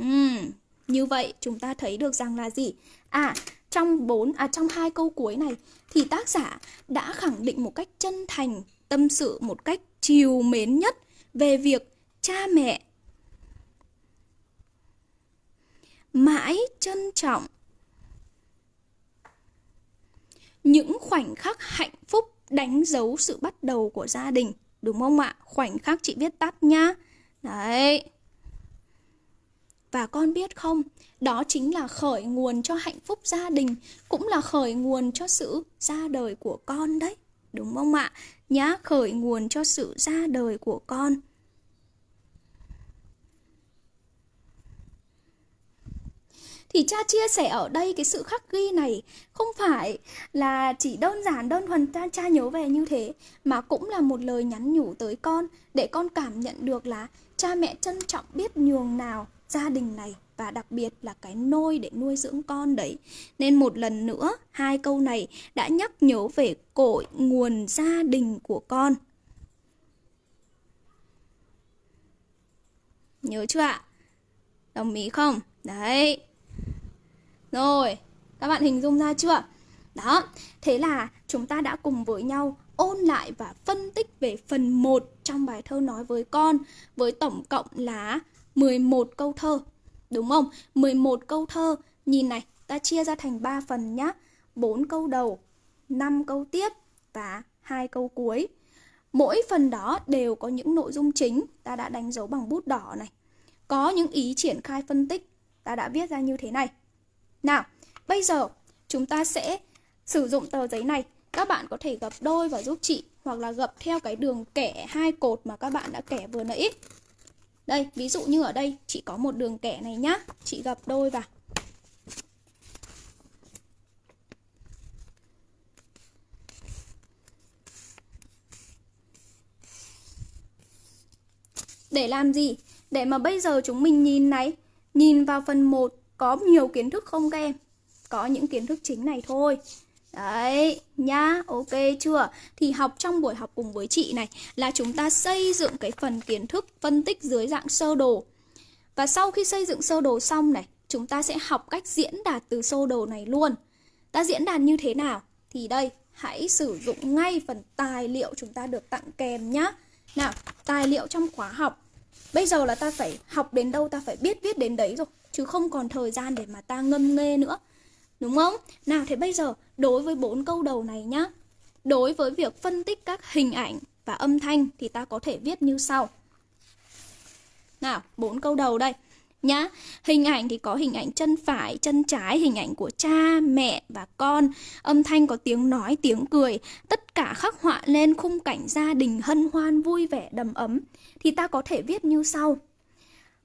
Uhm, như vậy chúng ta thấy được rằng là gì? À, trong bốn à trong hai câu cuối này thì tác giả đã khẳng định một cách chân thành, tâm sự một cách chiều mến nhất về việc cha mẹ mãi trân trọng những khoảnh khắc hạnh phúc đánh dấu sự bắt đầu của gia đình. Đúng không ạ? Khoảnh khắc chị viết tắt nhá. Đấy và con biết không, đó chính là khởi nguồn cho hạnh phúc gia đình, cũng là khởi nguồn cho sự ra đời của con đấy, đúng không ạ? Nhá, khởi nguồn cho sự ra đời của con. Thì cha chia sẻ ở đây cái sự khắc ghi này không phải là chỉ đơn giản, đơn thuần cha cha nhớ về như thế, mà cũng là một lời nhắn nhủ tới con để con cảm nhận được là cha mẹ trân trọng biết nhường nào gia đình này và đặc biệt là cái nôi để nuôi dưỡng con đấy. Nên một lần nữa, hai câu này đã nhắc nhớ về cội nguồn gia đình của con. Nhớ chưa ạ? Đồng ý không? Đấy. Rồi, các bạn hình dung ra chưa? Đó, thế là chúng ta đã cùng với nhau ôn lại và phân tích về phần 1 trong bài thơ nói với con với tổng cộng là 11 câu thơ. Đúng không? 11 câu thơ. Nhìn này, ta chia ra thành 3 phần nhá. 4 câu đầu, 5 câu tiếp và hai câu cuối. Mỗi phần đó đều có những nội dung chính ta đã đánh dấu bằng bút đỏ này. Có những ý triển khai phân tích ta đã viết ra như thế này. Nào, bây giờ chúng ta sẽ sử dụng tờ giấy này. Các bạn có thể gập đôi và giúp chị hoặc là gập theo cái đường kẻ hai cột mà các bạn đã kẻ vừa nãy. Đây, ví dụ như ở đây chị có một đường kẻ này nhá. Chị gập đôi vào. Để làm gì? Để mà bây giờ chúng mình nhìn này, nhìn vào phần 1 có nhiều kiến thức không các em? Có những kiến thức chính này thôi. Đấy, nhá, ok chưa? Thì học trong buổi học cùng với chị này là chúng ta xây dựng cái phần kiến thức phân tích dưới dạng sơ đồ. Và sau khi xây dựng sơ đồ xong này, chúng ta sẽ học cách diễn đạt từ sơ đồ này luôn. Ta diễn đạt như thế nào? Thì đây, hãy sử dụng ngay phần tài liệu chúng ta được tặng kèm nhá. Nào, tài liệu trong khóa học. Bây giờ là ta phải học đến đâu ta phải biết viết đến đấy rồi chứ không còn thời gian để mà ta ngâm nghê nữa. Đúng không? Nào thế bây giờ đối với bốn câu đầu này nhá. Đối với việc phân tích các hình ảnh và âm thanh thì ta có thể viết như sau. Nào, bốn câu đầu đây nhá. Hình ảnh thì có hình ảnh chân phải, chân trái, hình ảnh của cha, mẹ và con. Âm thanh có tiếng nói, tiếng cười, tất cả khắc họa lên khung cảnh gia đình hân hoan vui vẻ đầm ấm thì ta có thể viết như sau.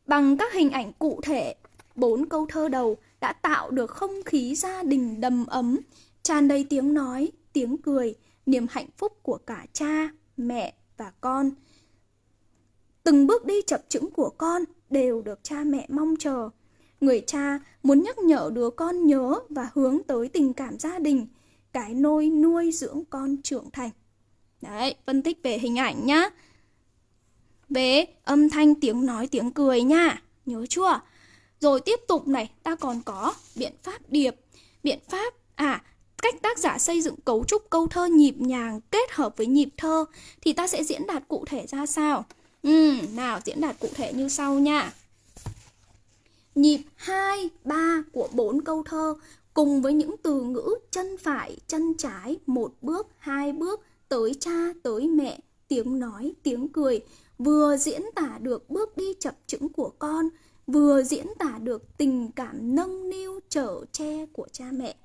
Bằng các hình ảnh cụ thể Bốn câu thơ đầu đã tạo được không khí gia đình đầm ấm, tràn đầy tiếng nói, tiếng cười, niềm hạnh phúc của cả cha, mẹ và con. Từng bước đi chập chững của con đều được cha mẹ mong chờ. Người cha muốn nhắc nhở đứa con nhớ và hướng tới tình cảm gia đình, cái nôi nuôi dưỡng con trưởng thành. Đấy, phân tích về hình ảnh nhá. về âm thanh tiếng nói tiếng cười nha. Nhớ chưa? Rồi tiếp tục này, ta còn có biện pháp điệp. Biện pháp, à, cách tác giả xây dựng cấu trúc câu thơ nhịp nhàng kết hợp với nhịp thơ thì ta sẽ diễn đạt cụ thể ra sao? Ừ, nào diễn đạt cụ thể như sau nha. Nhịp 2, 3 của bốn câu thơ cùng với những từ ngữ chân phải, chân trái, một bước, hai bước, tới cha, tới mẹ, tiếng nói, tiếng cười, vừa diễn tả được bước đi chập chững của con, vừa diễn tả được tình cảm nâng niu chở che của cha mẹ.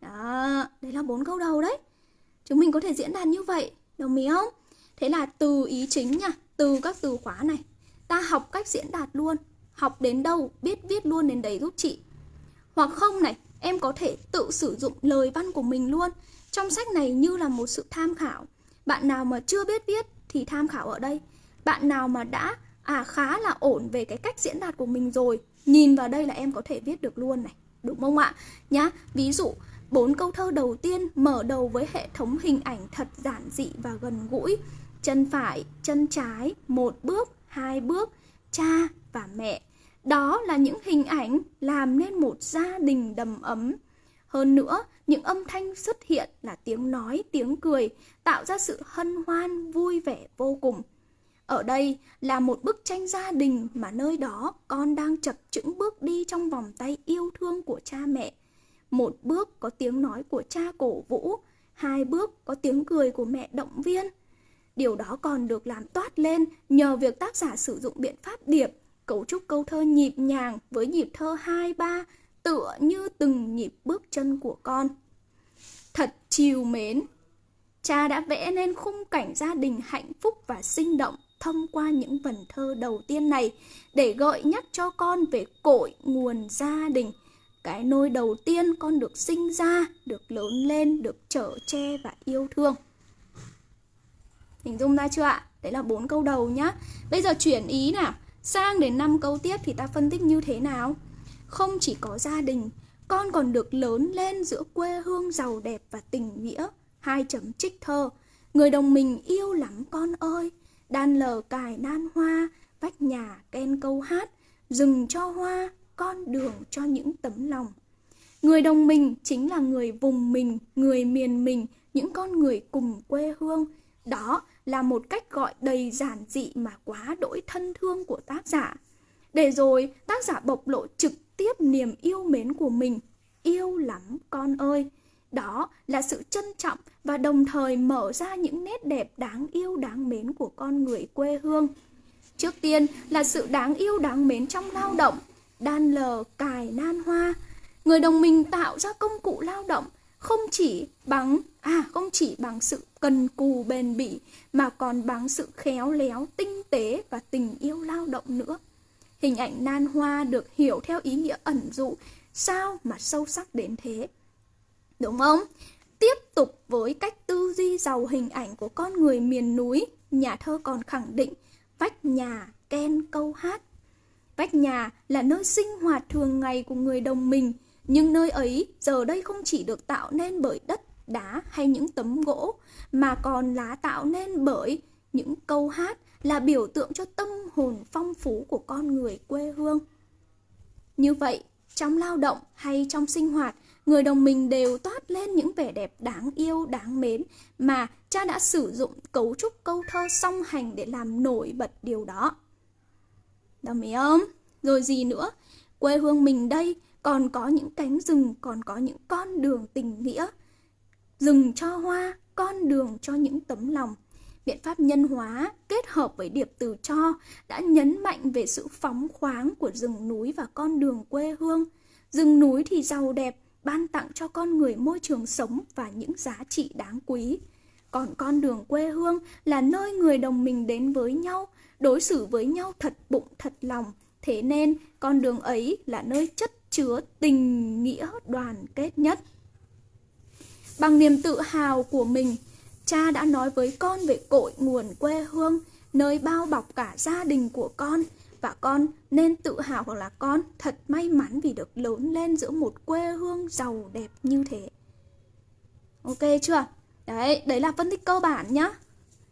Đó, đấy là bốn câu đầu đấy. Chúng mình có thể diễn đạt như vậy, đồng ý không? Thế là từ ý chính nha, từ các từ khóa này. Ta học cách diễn đạt luôn, học đến đâu biết viết luôn đến đấy giúp chị. Hoặc không này, em có thể tự sử dụng lời văn của mình luôn. Trong sách này như là một sự tham khảo. Bạn nào mà chưa biết viết thì tham khảo ở đây. Bạn nào mà đã à khá là ổn về cái cách diễn đạt của mình rồi, nhìn vào đây là em có thể viết được luôn này. Đúng không ạ? Nhá, ví dụ bốn câu thơ đầu tiên mở đầu với hệ thống hình ảnh thật giản dị và gần gũi. Chân phải, chân trái, một bước, hai bước, cha và mẹ. Đó là những hình ảnh làm nên một gia đình đầm ấm. Hơn nữa, những âm thanh xuất hiện là tiếng nói, tiếng cười, tạo ra sự hân hoan, vui vẻ vô cùng. Ở đây là một bức tranh gia đình mà nơi đó con đang chập chững bước đi trong vòng tay yêu thương của cha mẹ. Một bước có tiếng nói của cha cổ vũ, hai bước có tiếng cười của mẹ động viên. Điều đó còn được làm toát lên nhờ việc tác giả sử dụng biện pháp điệp, cấu trúc câu thơ nhịp nhàng với nhịp thơ 2-3 tựa như từng nhịp bước chân của con. Thật chiều mến, cha đã vẽ nên khung cảnh gia đình hạnh phúc và sinh động thông qua những vần thơ đầu tiên này để gợi nhắc cho con về cội nguồn gia đình. Cái nôi đầu tiên con được sinh ra, được lớn lên, được chở che và yêu thương. Hình dung ra chưa ạ? Đấy là bốn câu đầu nhá. Bây giờ chuyển ý nào. Sang đến năm câu tiếp thì ta phân tích như thế nào? Không chỉ có gia đình, con còn được lớn lên giữa quê hương giàu đẹp và tình nghĩa. Hai chấm trích thơ. Người đồng mình yêu lắm con ơi. Đan lờ cài nan hoa, vách nhà ken câu hát. Rừng cho hoa, con đường cho những tấm lòng. Người đồng mình chính là người vùng mình, người miền mình, những con người cùng quê hương. Đó là một cách gọi đầy giản dị mà quá đỗi thân thương của tác giả. Để rồi tác giả bộc lộ trực tiếp niềm yêu mến của mình. Yêu lắm con ơi! Đó là sự trân trọng và đồng thời mở ra những nét đẹp đáng yêu đáng mến của con người quê hương. Trước tiên là sự đáng yêu đáng mến trong lao động, đan lờ, cài, nan hoa. Người đồng minh tạo ra công cụ lao động không chỉ bằng à không chỉ bằng sự cần cù bền bỉ mà còn bằng sự khéo léo, tinh tế và tình yêu lao động nữa. Hình ảnh nan hoa được hiểu theo ý nghĩa ẩn dụ, sao mà sâu sắc đến thế. Đúng không? Tiếp tục với cách tư duy giàu hình ảnh của con người miền núi, nhà thơ còn khẳng định vách nhà ken câu hát. Vách nhà là nơi sinh hoạt thường ngày của người đồng mình, nhưng nơi ấy giờ đây không chỉ được tạo nên bởi đất, đá hay những tấm gỗ, mà còn là tạo nên bởi những câu hát là biểu tượng cho tâm hồn phong phú của con người quê hương. Như vậy, trong lao động hay trong sinh hoạt, người đồng mình đều toát lên những vẻ đẹp đáng yêu, đáng mến mà cha đã sử dụng cấu trúc câu thơ song hành để làm nổi bật điều đó. Đồng ý không? Rồi gì nữa? Quê hương mình đây còn có những cánh rừng, còn có những con đường tình nghĩa. Rừng cho hoa, con đường cho những tấm lòng. Biện pháp nhân hóa kết hợp với điệp từ cho đã nhấn mạnh về sự phóng khoáng của rừng núi và con đường quê hương. Rừng núi thì giàu đẹp, ban tặng cho con người môi trường sống và những giá trị đáng quý. Còn con đường quê hương là nơi người đồng mình đến với nhau, đối xử với nhau thật bụng thật lòng. Thế nên con đường ấy là nơi chất chứa tình nghĩa đoàn kết nhất. Bằng niềm tự hào của mình, cha đã nói với con về cội nguồn quê hương, nơi bao bọc cả gia đình của con và con nên tự hào hoặc là con thật may mắn vì được lớn lên giữa một quê hương giàu đẹp như thế. Ok chưa? Đấy, đấy là phân tích cơ bản nhá.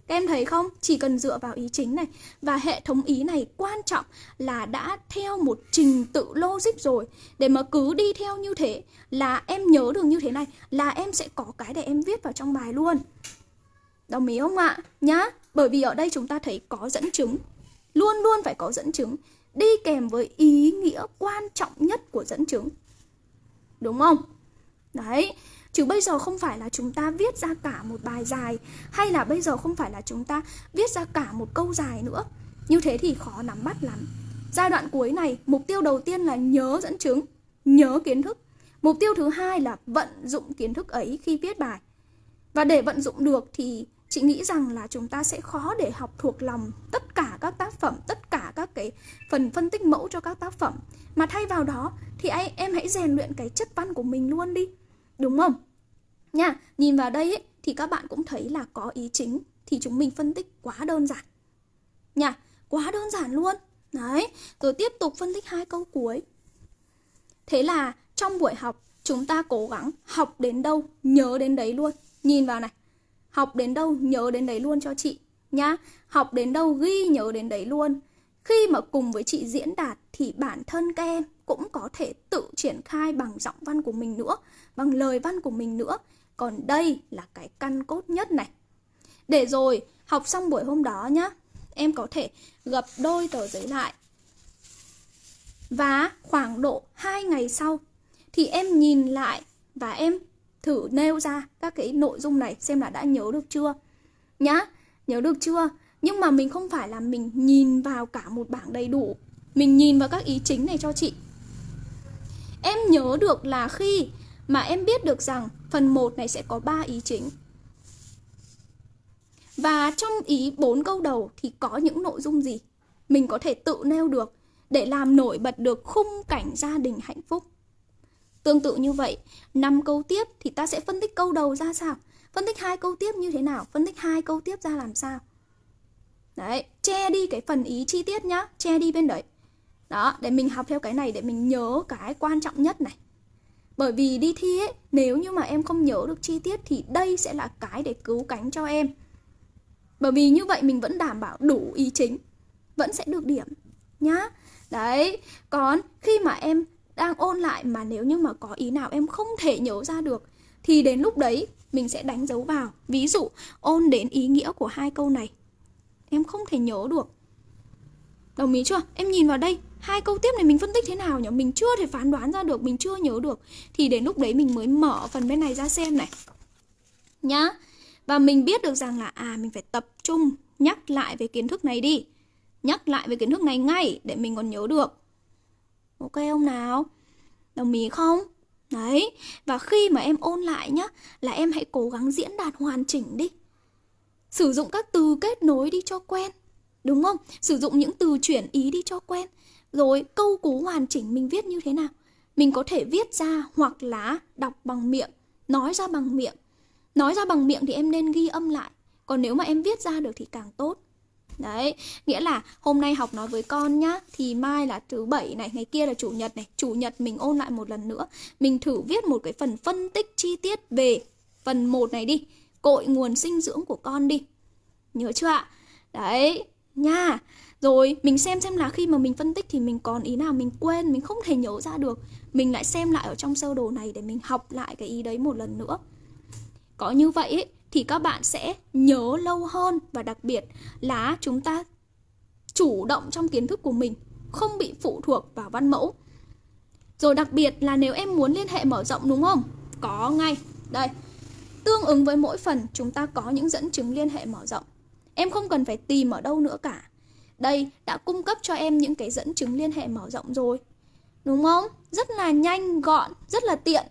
Các em thấy không? Chỉ cần dựa vào ý chính này Và hệ thống ý này quan trọng là đã theo một trình tự logic rồi Để mà cứ đi theo như thế là em nhớ được như thế này Là em sẽ có cái để em viết vào trong bài luôn Đồng ý không ạ? Nhá Bởi vì ở đây chúng ta thấy có dẫn chứng Luôn luôn phải có dẫn chứng Đi kèm với ý nghĩa quan trọng nhất của dẫn chứng. Đúng không? Đấy Chứ bây giờ không phải là chúng ta viết ra cả một bài dài Hay là bây giờ không phải là chúng ta viết ra cả một câu dài nữa. Như thế thì khó nắm bắt lắm. Giai đoạn cuối này, mục tiêu đầu tiên là nhớ dẫn chứng Nhớ kiến thức. Mục tiêu thứ hai là vận dụng kiến thức ấy khi viết bài. Và để vận dụng được thì chị nghĩ rằng là chúng ta sẽ khó để học thuộc lòng tất cả các tác phẩm tất cả các cái phần phân tích mẫu cho các tác phẩm. Mà thay vào đó thì ai em hãy rèn luyện cái chất văn của mình luôn đi đúng không? Nha nhìn vào đây ấy, thì các bạn cũng thấy là có ý chính thì chúng mình phân tích quá đơn giản. Nha quá đơn giản luôn. Đấy rồi tiếp tục phân tích hai câu cuối. Thế là trong buổi học chúng ta cố gắng học đến đâu nhớ đến đấy luôn. Nhìn vào này. Học đến đâu nhớ đến đấy luôn cho chị nhá. Học đến đâu ghi nhớ đến đấy luôn. Khi mà cùng với chị diễn đạt thì bản thân các em cũng có thể tự triển khai bằng giọng văn của mình nữa, bằng lời văn của mình nữa. Còn đây là cái căn cốt nhất này. Để rồi học xong buổi hôm đó nhá, em có thể gập đôi tờ giấy lại. Và khoảng độ 2 ngày sau thì em nhìn lại và em thử nêu ra các cái nội dung này xem là đã nhớ được chưa. Nhá, nhớ được chưa? Nhưng mà mình không phải là mình nhìn vào cả một bảng đầy đủ. Mình nhìn vào các ý chính này cho chị. Em nhớ được là khi mà em biết được rằng phần 1 này sẽ có 3 ý chính. Và trong ý bốn câu đầu thì có những nội dung gì? Mình có thể tự nêu được để làm nổi bật được khung cảnh gia đình hạnh phúc. Tương tự như vậy, 5 câu tiếp thì ta sẽ phân tích câu đầu ra sao? Phân tích hai câu tiếp như thế nào? Phân tích hai câu tiếp ra làm sao? Đấy, che đi cái phần ý chi tiết nhá, che đi bên đấy. Đó, để mình học theo cái này để mình nhớ cái quan trọng nhất này. Bởi vì đi thi ấy, nếu như mà em không nhớ được chi tiết thì đây sẽ là cái để cứu cánh cho em. Bởi vì như vậy mình vẫn đảm bảo đủ ý chính, vẫn sẽ được điểm nhá. Đấy, còn khi mà em đang ôn lại mà nếu như mà có ý nào em không thể nhớ ra được thì đến lúc đấy mình sẽ đánh dấu vào. Ví dụ ôn đến ý nghĩa của hai câu này. Em không thể nhớ được. Đồng ý chưa? Em nhìn vào đây, hai câu tiếp này mình phân tích thế nào nhỉ? Mình chưa thể phán đoán ra được, mình chưa nhớ được thì đến lúc đấy mình mới mở phần bên này ra xem này. Nhá. Và mình biết được rằng là à mình phải tập trung nhắc lại về kiến thức này đi. Nhắc lại về kiến thức này ngay để mình còn nhớ được. Ok không nào? Đồng ý không? Đấy, và khi mà em ôn lại nhá Là em hãy cố gắng diễn đạt hoàn chỉnh đi Sử dụng các từ kết nối đi cho quen Đúng không? Sử dụng những từ chuyển ý đi cho quen Rồi câu cú hoàn chỉnh mình viết như thế nào Mình có thể viết ra hoặc là đọc bằng miệng Nói ra bằng miệng Nói ra bằng miệng thì em nên ghi âm lại Còn nếu mà em viết ra được thì càng tốt Đấy, nghĩa là hôm nay học nói với con nhá Thì mai là thứ bảy này, ngày kia là chủ nhật này. Chủ nhật mình ôn lại một lần nữa. Mình thử viết một cái phần phân tích chi tiết về phần 1 này đi. Cội nguồn sinh dưỡng của con đi. Nhớ chưa ạ? Đấy, nha. Rồi mình xem xem là khi mà mình phân tích thì mình còn ý nào mình quên Mình không thể nhớ ra được. Mình lại xem lại ở trong sơ đồ này để mình học lại cái ý đấy một lần nữa. Có như vậy ấy, thì các bạn sẽ nhớ lâu hơn và đặc biệt là chúng ta chủ động trong kiến thức của mình, không bị phụ thuộc vào văn mẫu. Rồi đặc biệt là nếu em muốn liên hệ mở rộng đúng không? Có ngay. Đây. Tương ứng với mỗi phần chúng ta có những dẫn chứng liên hệ mở rộng. Em không cần phải tìm ở đâu nữa cả. Đây đã cung cấp cho em những cái dẫn chứng liên hệ mở rộng rồi. Đúng không? Rất là nhanh, gọn, rất là tiện.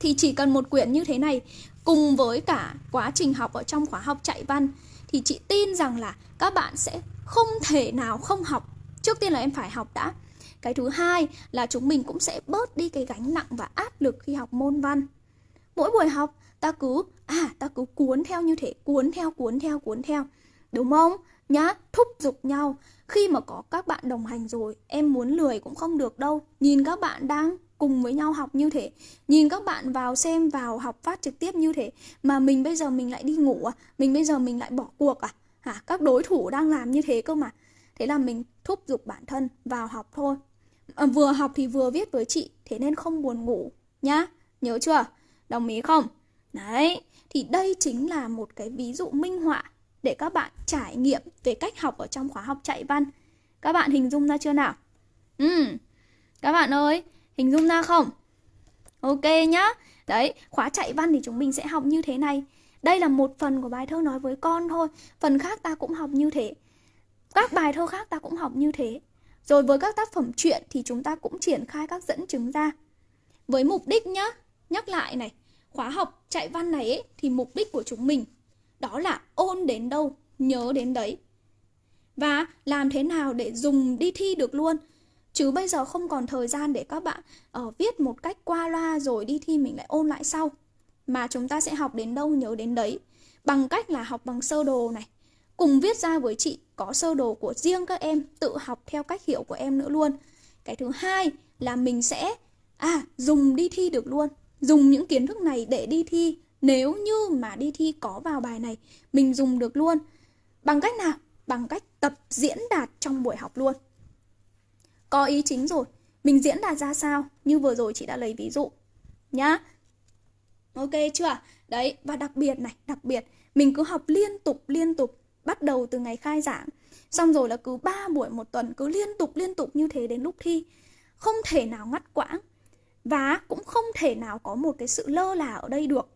Thì chỉ cần một quyển như thế này cùng với cả quá trình học ở trong khóa học chạy văn thì chị tin rằng là các bạn sẽ không thể nào không học. Trước tiên là em phải học đã. Cái thứ hai là chúng mình cũng sẽ bớt đi cái gánh nặng và áp lực khi học môn văn. Mỗi buổi học ta cứ à ta cứ cuốn theo như thế, cuốn theo cuốn theo cuốn theo. Đúng không? nhá, thúc giục nhau. Khi mà có các bạn đồng hành rồi, em muốn lười cũng không được đâu. Nhìn các bạn đang cùng với nhau học như thế. Nhìn các bạn vào xem vào học phát trực tiếp như thế mà mình bây giờ mình lại đi ngủ à? Mình bây giờ mình lại bỏ cuộc à? Hả? Các đối thủ đang làm như thế cơ mà. Thế là mình thúc giục bản thân vào học thôi. À, vừa học thì vừa viết với chị thế nên không buồn ngủ nhá. Nhớ chưa? Đồng ý không? Đấy thì đây chính là một cái ví dụ minh họa để các bạn trải nghiệm về cách học ở trong khóa học chạy văn. Các bạn hình dung ra chưa nào? Ừ. Các bạn ơi Hình dung ra không? Ok nhá. Đấy, khóa chạy văn thì chúng mình sẽ học như thế này. Đây là một phần của bài thơ nói với con thôi. Phần khác ta cũng học như thế. Các bài thơ khác ta cũng học như thế. Rồi với các tác phẩm truyện thì chúng ta cũng triển khai các dẫn chứng ra. Với mục đích nhá, nhắc lại này, khóa học chạy văn này ấy, thì mục đích của chúng mình đó là ôn đến đâu, nhớ đến đấy. Và làm thế nào để dùng đi thi được luôn Chứ bây giờ không còn thời gian để các bạn uh, viết một cách qua loa rồi đi thi mình lại ôn lại sau. Mà chúng ta sẽ học đến đâu nhớ đến đấy. Bằng cách là học bằng sơ đồ này. Cùng viết ra với chị có sơ đồ của riêng các em tự học theo cách hiểu của em nữa luôn. Cái thứ hai là mình sẽ à dùng đi thi được luôn. Dùng những kiến thức này để đi thi nếu như mà đi thi có vào bài này mình dùng được luôn. Bằng cách nào? Bằng cách tập diễn đạt trong buổi học luôn có ý chính rồi. Mình diễn đạt ra sao? Như vừa rồi chị đã lấy ví dụ, nhá. Ok chưa? Đấy, và đặc biệt này, đặc biệt, mình cứ học liên tục liên tục, bắt đầu từ ngày khai giảng. Xong rồi là cứ 3 buổi một tuần, cứ liên tục liên tục như thế đến lúc thi. Không thể nào ngắt quãng và cũng không thể nào có một cái sự lơ là ở đây được.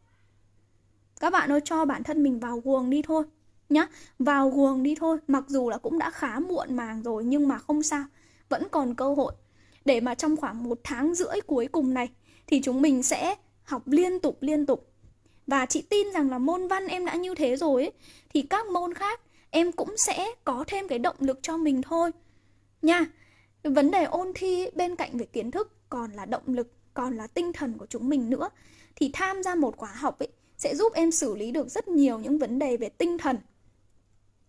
Các bạn ơi, cho bản thân mình vào guồng đi thôi, nhá. Vào guồng đi thôi. Mặc dù là cũng đã khá muộn màng rồi, nhưng mà không sao vẫn còn cơ hội. Để mà trong khoảng một tháng rưỡi cuối cùng này thì chúng mình sẽ học liên tục liên tục. Và chị tin rằng là môn văn em đã như thế rồi ấy, thì các môn khác em cũng sẽ có thêm cái động lực cho mình thôi. Nha vấn đề ôn thi bên cạnh về kiến thức còn là động lực còn là tinh thần của chúng mình nữa thì tham gia một khóa học ấy sẽ giúp em xử lý được rất nhiều những vấn đề về tinh thần.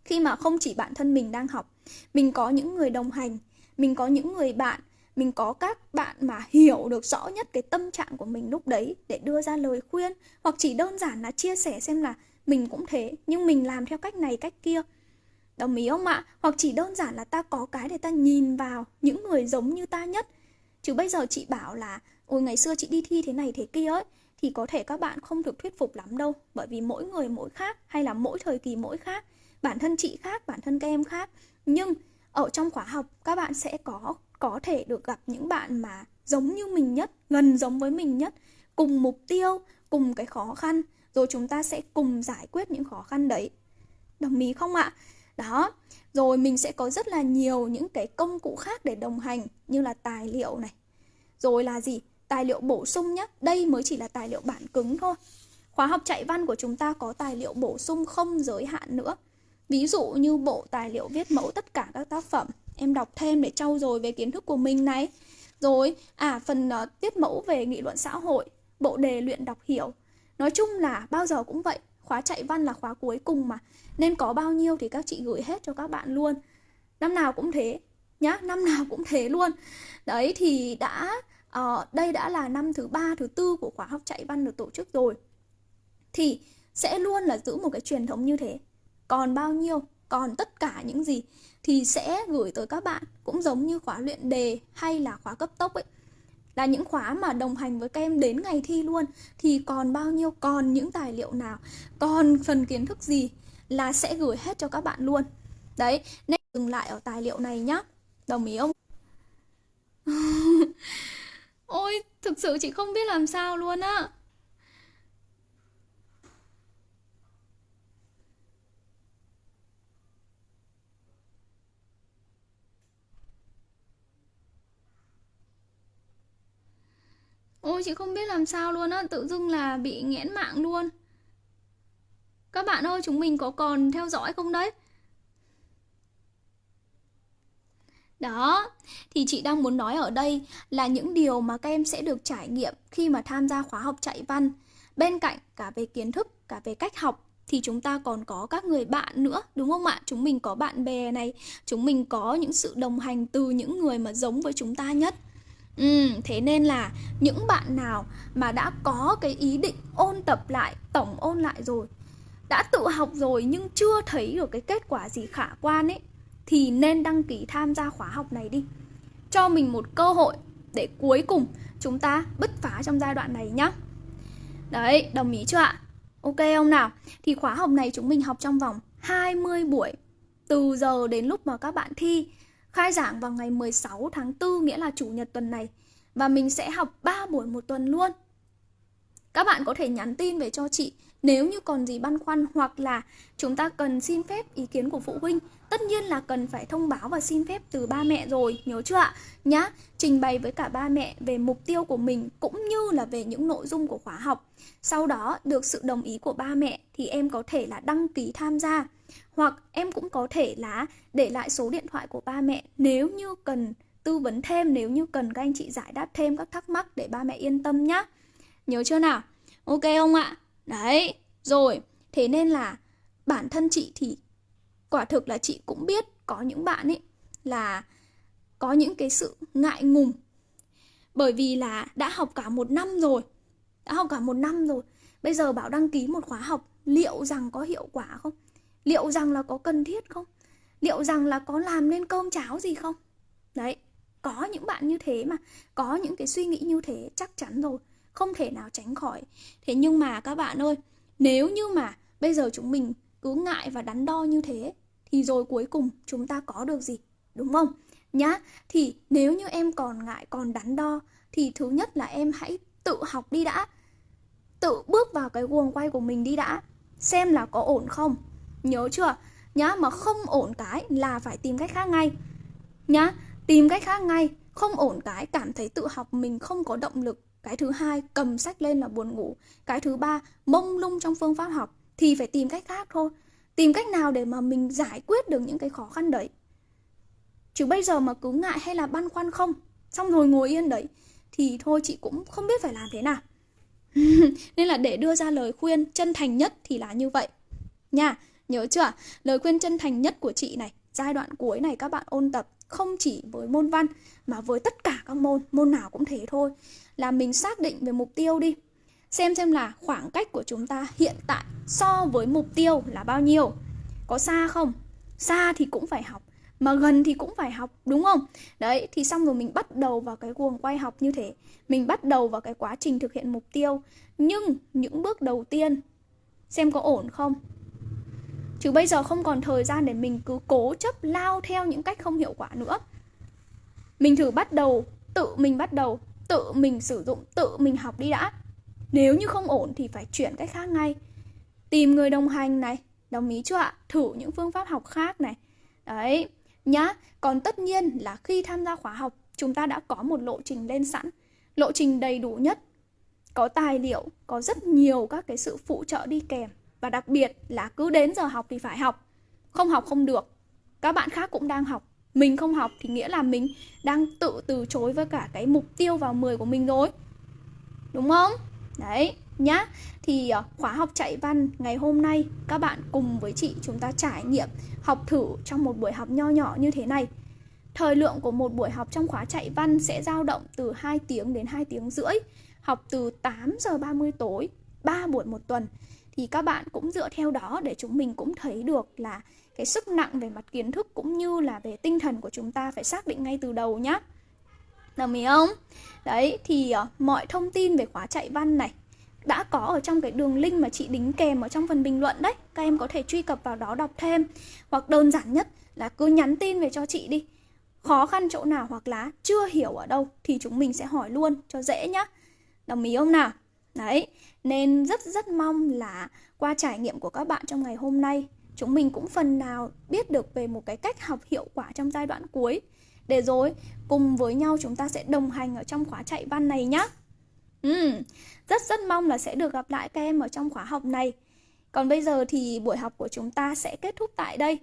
Khi mà không chỉ bản thân mình đang học mình có những người đồng hành mình có những người bạn, mình có các bạn mà hiểu được rõ nhất cái tâm trạng của mình lúc đấy để đưa ra lời khuyên, hoặc chỉ đơn giản là chia sẻ xem là mình cũng thế, nhưng mình làm theo cách này, cách kia. Đồng ý không ạ? Hoặc chỉ đơn giản là ta có cái để ta nhìn vào những người giống như ta nhất. Chứ bây giờ chị bảo là, ôi, ngày xưa chị đi thi thế này thế kia ấy, thì có thể các bạn không được thuyết phục lắm đâu, bởi vì mỗi người mỗi khác, hay là mỗi thời kỳ mỗi khác. Bản thân chị khác, bản thân các em khác. Nhưng ở trong khóa học, các bạn sẽ có có thể được gặp những bạn mà giống như mình nhất, gần giống với mình nhất, cùng mục tiêu, cùng cái khó khăn. Rồi chúng ta sẽ cùng giải quyết những khó khăn đấy. Đồng ý không ạ? Đó, rồi mình sẽ có rất là nhiều những cái công cụ khác để đồng hành, như là tài liệu này. Rồi là gì? Tài liệu bổ sung nhé đây mới chỉ là tài liệu bản cứng thôi. Khóa học chạy văn của chúng ta có tài liệu bổ sung không giới hạn nữa. Ví dụ như bộ tài liệu viết mẫu tất cả các tác phẩm Em đọc thêm để trau dồi về kiến thức của mình này. Rồi, à phần ờ, uh, tiết mẫu về nghị luận xã hội Bộ đề luyện đọc hiểu. Nói chung là bao giờ cũng vậy Khóa chạy văn là khóa cuối cùng mà. Nên có bao nhiêu thì các chị gửi hết cho các bạn luôn. Năm nào cũng thế Nhá, năm nào cũng thế luôn. Đấy thì đã uh, Đây đã là năm thứ ba thứ tư của khóa học chạy văn được tổ chức rồi. Thì sẽ luôn là giữ một cái truyền thống như thế còn bao nhiêu, còn tất cả những gì thì sẽ gửi tới các bạn. Cũng giống như khóa luyện đề hay là khóa cấp tốc ấy. Là những khóa mà đồng hành với các em đến ngày thi luôn. Thì còn bao nhiêu, còn những tài liệu nào, còn phần kiến thức gì là sẽ gửi hết cho các bạn luôn. Đấy, nên dừng lại ở tài liệu này nhá. Đồng ý không? (laughs) Ôi, thực sự chị không biết làm sao luôn á. Ôi chị không biết làm sao luôn á Tự dưng là bị nghẽn mạng luôn. Các bạn ơi chúng mình có còn theo dõi không đấy? Đó, thì chị đang muốn nói ở đây là những điều mà các em sẽ được trải nghiệm khi mà tham gia khóa học chạy văn. Bên cạnh cả về kiến thức, cả về cách học thì chúng ta còn có các người bạn nữa đúng không ạ? Chúng mình có bạn bè này chúng mình có những sự đồng hành từ những người mà giống với chúng ta nhất. Ừ, thế nên là những bạn nào mà đã có cái ý định ôn tập lại, tổng ôn lại rồi Đã tự học rồi nhưng chưa thấy được cái kết quả gì khả quan ấy Thì nên đăng ký tham gia khóa học này đi Cho mình một cơ hội để cuối cùng chúng ta bứt phá trong giai đoạn này nhá Đấy, đồng ý chưa ạ? Ok không nào? Thì khóa học này chúng mình học trong vòng 20 buổi Từ giờ đến lúc mà các bạn thi Khai giảng vào ngày 16 tháng 4 nghĩa là chủ nhật tuần này Và mình sẽ học 3 buổi một tuần luôn. Các bạn có thể nhắn tin về cho chị nếu như còn gì băn khoăn hoặc là chúng ta cần xin phép ý kiến của phụ huynh. Tất nhiên là cần phải thông báo và xin phép từ ba mẹ rồi, nhớ chưa ạ? Nhá, trình bày với cả ba mẹ về mục tiêu của mình cũng như là về những nội dung của khóa học. Sau đó được sự đồng ý của ba mẹ thì em có thể là đăng ký tham gia. Hoặc em cũng có thể là để lại số điện thoại của ba mẹ. Nếu như cần tư vấn thêm, nếu như cần các anh chị giải đáp thêm các thắc mắc để ba mẹ yên tâm nhá. Nhớ chưa nào? Ok không ạ? Đấy, rồi, thế nên là bản thân chị thì quả thực là chị cũng biết có những bạn ấy là có những cái sự ngại ngùng. Bởi vì là đã học cả một năm rồi đã học cả một năm rồi. Bây giờ bảo đăng ký một khóa học liệu rằng có hiệu quả không? Liệu rằng là có cần thiết không? Liệu rằng là có làm nên cơm cháo gì không? Đấy, có những bạn như thế mà, có những cái suy nghĩ như thế chắc chắn rồi, không thể nào tránh khỏi. Thế nhưng mà các bạn ơi, nếu như mà bây giờ chúng mình cứ ngại và đắn đo như thế, thì rồi cuối cùng chúng ta có được gì? Đúng không? Nhá, thì nếu như em còn ngại, còn đắn đo, thì thứ nhất là em hãy tự học đi đã. Tự bước vào cái guồng quay của mình đi đã, xem là có ổn không nhớ chưa? Nhá, mà không ổn cái là phải tìm cách khác ngay. Nhá, tìm cách khác ngay, không ổn cái cảm thấy tự học mình không có động lực. Cái thứ hai, cầm sách lên là buồn ngủ. Cái thứ ba, mông lung trong phương pháp học thì phải tìm cách khác thôi. Tìm cách nào để mà mình giải quyết được những cái khó khăn đấy? Chứ bây giờ mà cứ ngại hay là băn khoăn không? Xong rồi ngồi yên đấy, thì thôi chị cũng không biết phải làm thế nào. (laughs) Nên là để đưa ra lời khuyên chân thành nhất thì là như vậy. Nha nhớ chưa lời khuyên chân thành nhất của chị này, giai đoạn cuối này các bạn ôn tập không chỉ với môn văn mà với tất cả các môn môn nào cũng thế thôi. Là mình xác định về mục tiêu đi. Xem xem là khoảng cách của chúng ta hiện tại so với mục tiêu là bao nhiêu. Có xa không? Xa thì cũng phải học, mà gần thì cũng phải học, đúng không? Đấy, thì xong rồi mình bắt đầu vào cái guồng quay học như thế. Mình bắt đầu vào cái quá trình thực hiện mục tiêu. Nhưng những bước đầu tiên, xem có ổn không? Chứ bây giờ không còn thời gian để mình cứ cố chấp lao theo những cách không hiệu quả nữa. Mình thử bắt đầu, tự mình bắt đầu, tự mình sử dụng, tự mình học đi đã. Nếu như không ổn thì phải chuyển cách khác ngay. Tìm người đồng hành này, đồng ý chưa ạ? Thử những phương pháp học khác này. Đấy, nhá. Còn tất nhiên là khi tham gia khóa học, chúng ta đã có một lộ trình lên sẵn. Lộ trình đầy đủ nhất. Có tài liệu, có rất nhiều các cái sự phụ trợ đi kèm và đặc biệt là cứ đến giờ học thì phải học. Không học không được. Các bạn khác cũng đang học. Mình không học thì nghĩa là mình đang tự từ chối với cả cái mục tiêu vào 10 của mình rồi. Đúng không? Đấy, nhá. Thì ờ, khóa học chạy văn ngày hôm nay, các bạn cùng với chị chúng ta trải nghiệm học thử trong một buổi học nho nhỏ như thế này. Thời lượng của một buổi học trong khóa chạy văn sẽ dao động từ 2 tiếng đến 2 tiếng rưỡi, học từ 8 giờ 30 tối 3 buổi một tuần thì các bạn cũng dựa theo đó để chúng mình cũng thấy được là cái sức nặng về mặt kiến thức cũng như là về tinh thần của chúng ta phải xác định ngay từ đầu nhá. Đồng ý không? Đấy thì uh, mọi thông tin về khóa chạy văn này đã có ở trong cái đường link mà chị đính kèm ở trong phần bình luận đấy. Các em có thể truy cập vào đó đọc thêm. Hoặc đơn giản nhất là cứ nhắn tin về cho chị đi. Khó khăn chỗ nào hoặc là chưa hiểu ở đâu thì chúng mình sẽ hỏi luôn cho dễ nhá. Đồng ý không nào? Đấy nên rất rất mong là qua trải nghiệm của các bạn trong ngày hôm nay chúng mình cũng phần nào biết được về một cái cách học hiệu quả trong giai đoạn cuối để rồi cùng với nhau chúng ta sẽ đồng hành ở trong khóa chạy văn này nhé. Ừ, rất rất mong là sẽ được gặp lại các em ở trong khóa học này. Còn bây giờ thì buổi học của chúng ta sẽ kết thúc tại đây.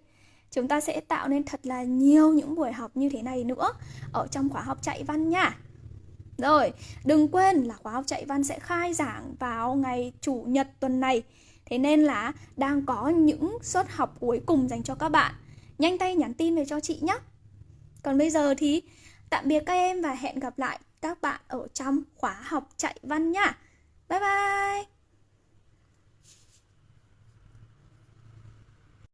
Chúng ta sẽ tạo nên thật là nhiều những buổi học như thế này nữa ở trong khóa học chạy văn nha. Rồi, đừng quên là khóa học chạy văn sẽ khai giảng vào ngày Chủ nhật tuần này Thế nên là đang có những suất học cuối cùng dành cho các bạn. Nhanh tay nhắn tin về cho chị nhé. Còn bây giờ thì tạm biệt các em và hẹn gặp lại các bạn ở trong khóa học chạy văn nhá. Bye bye!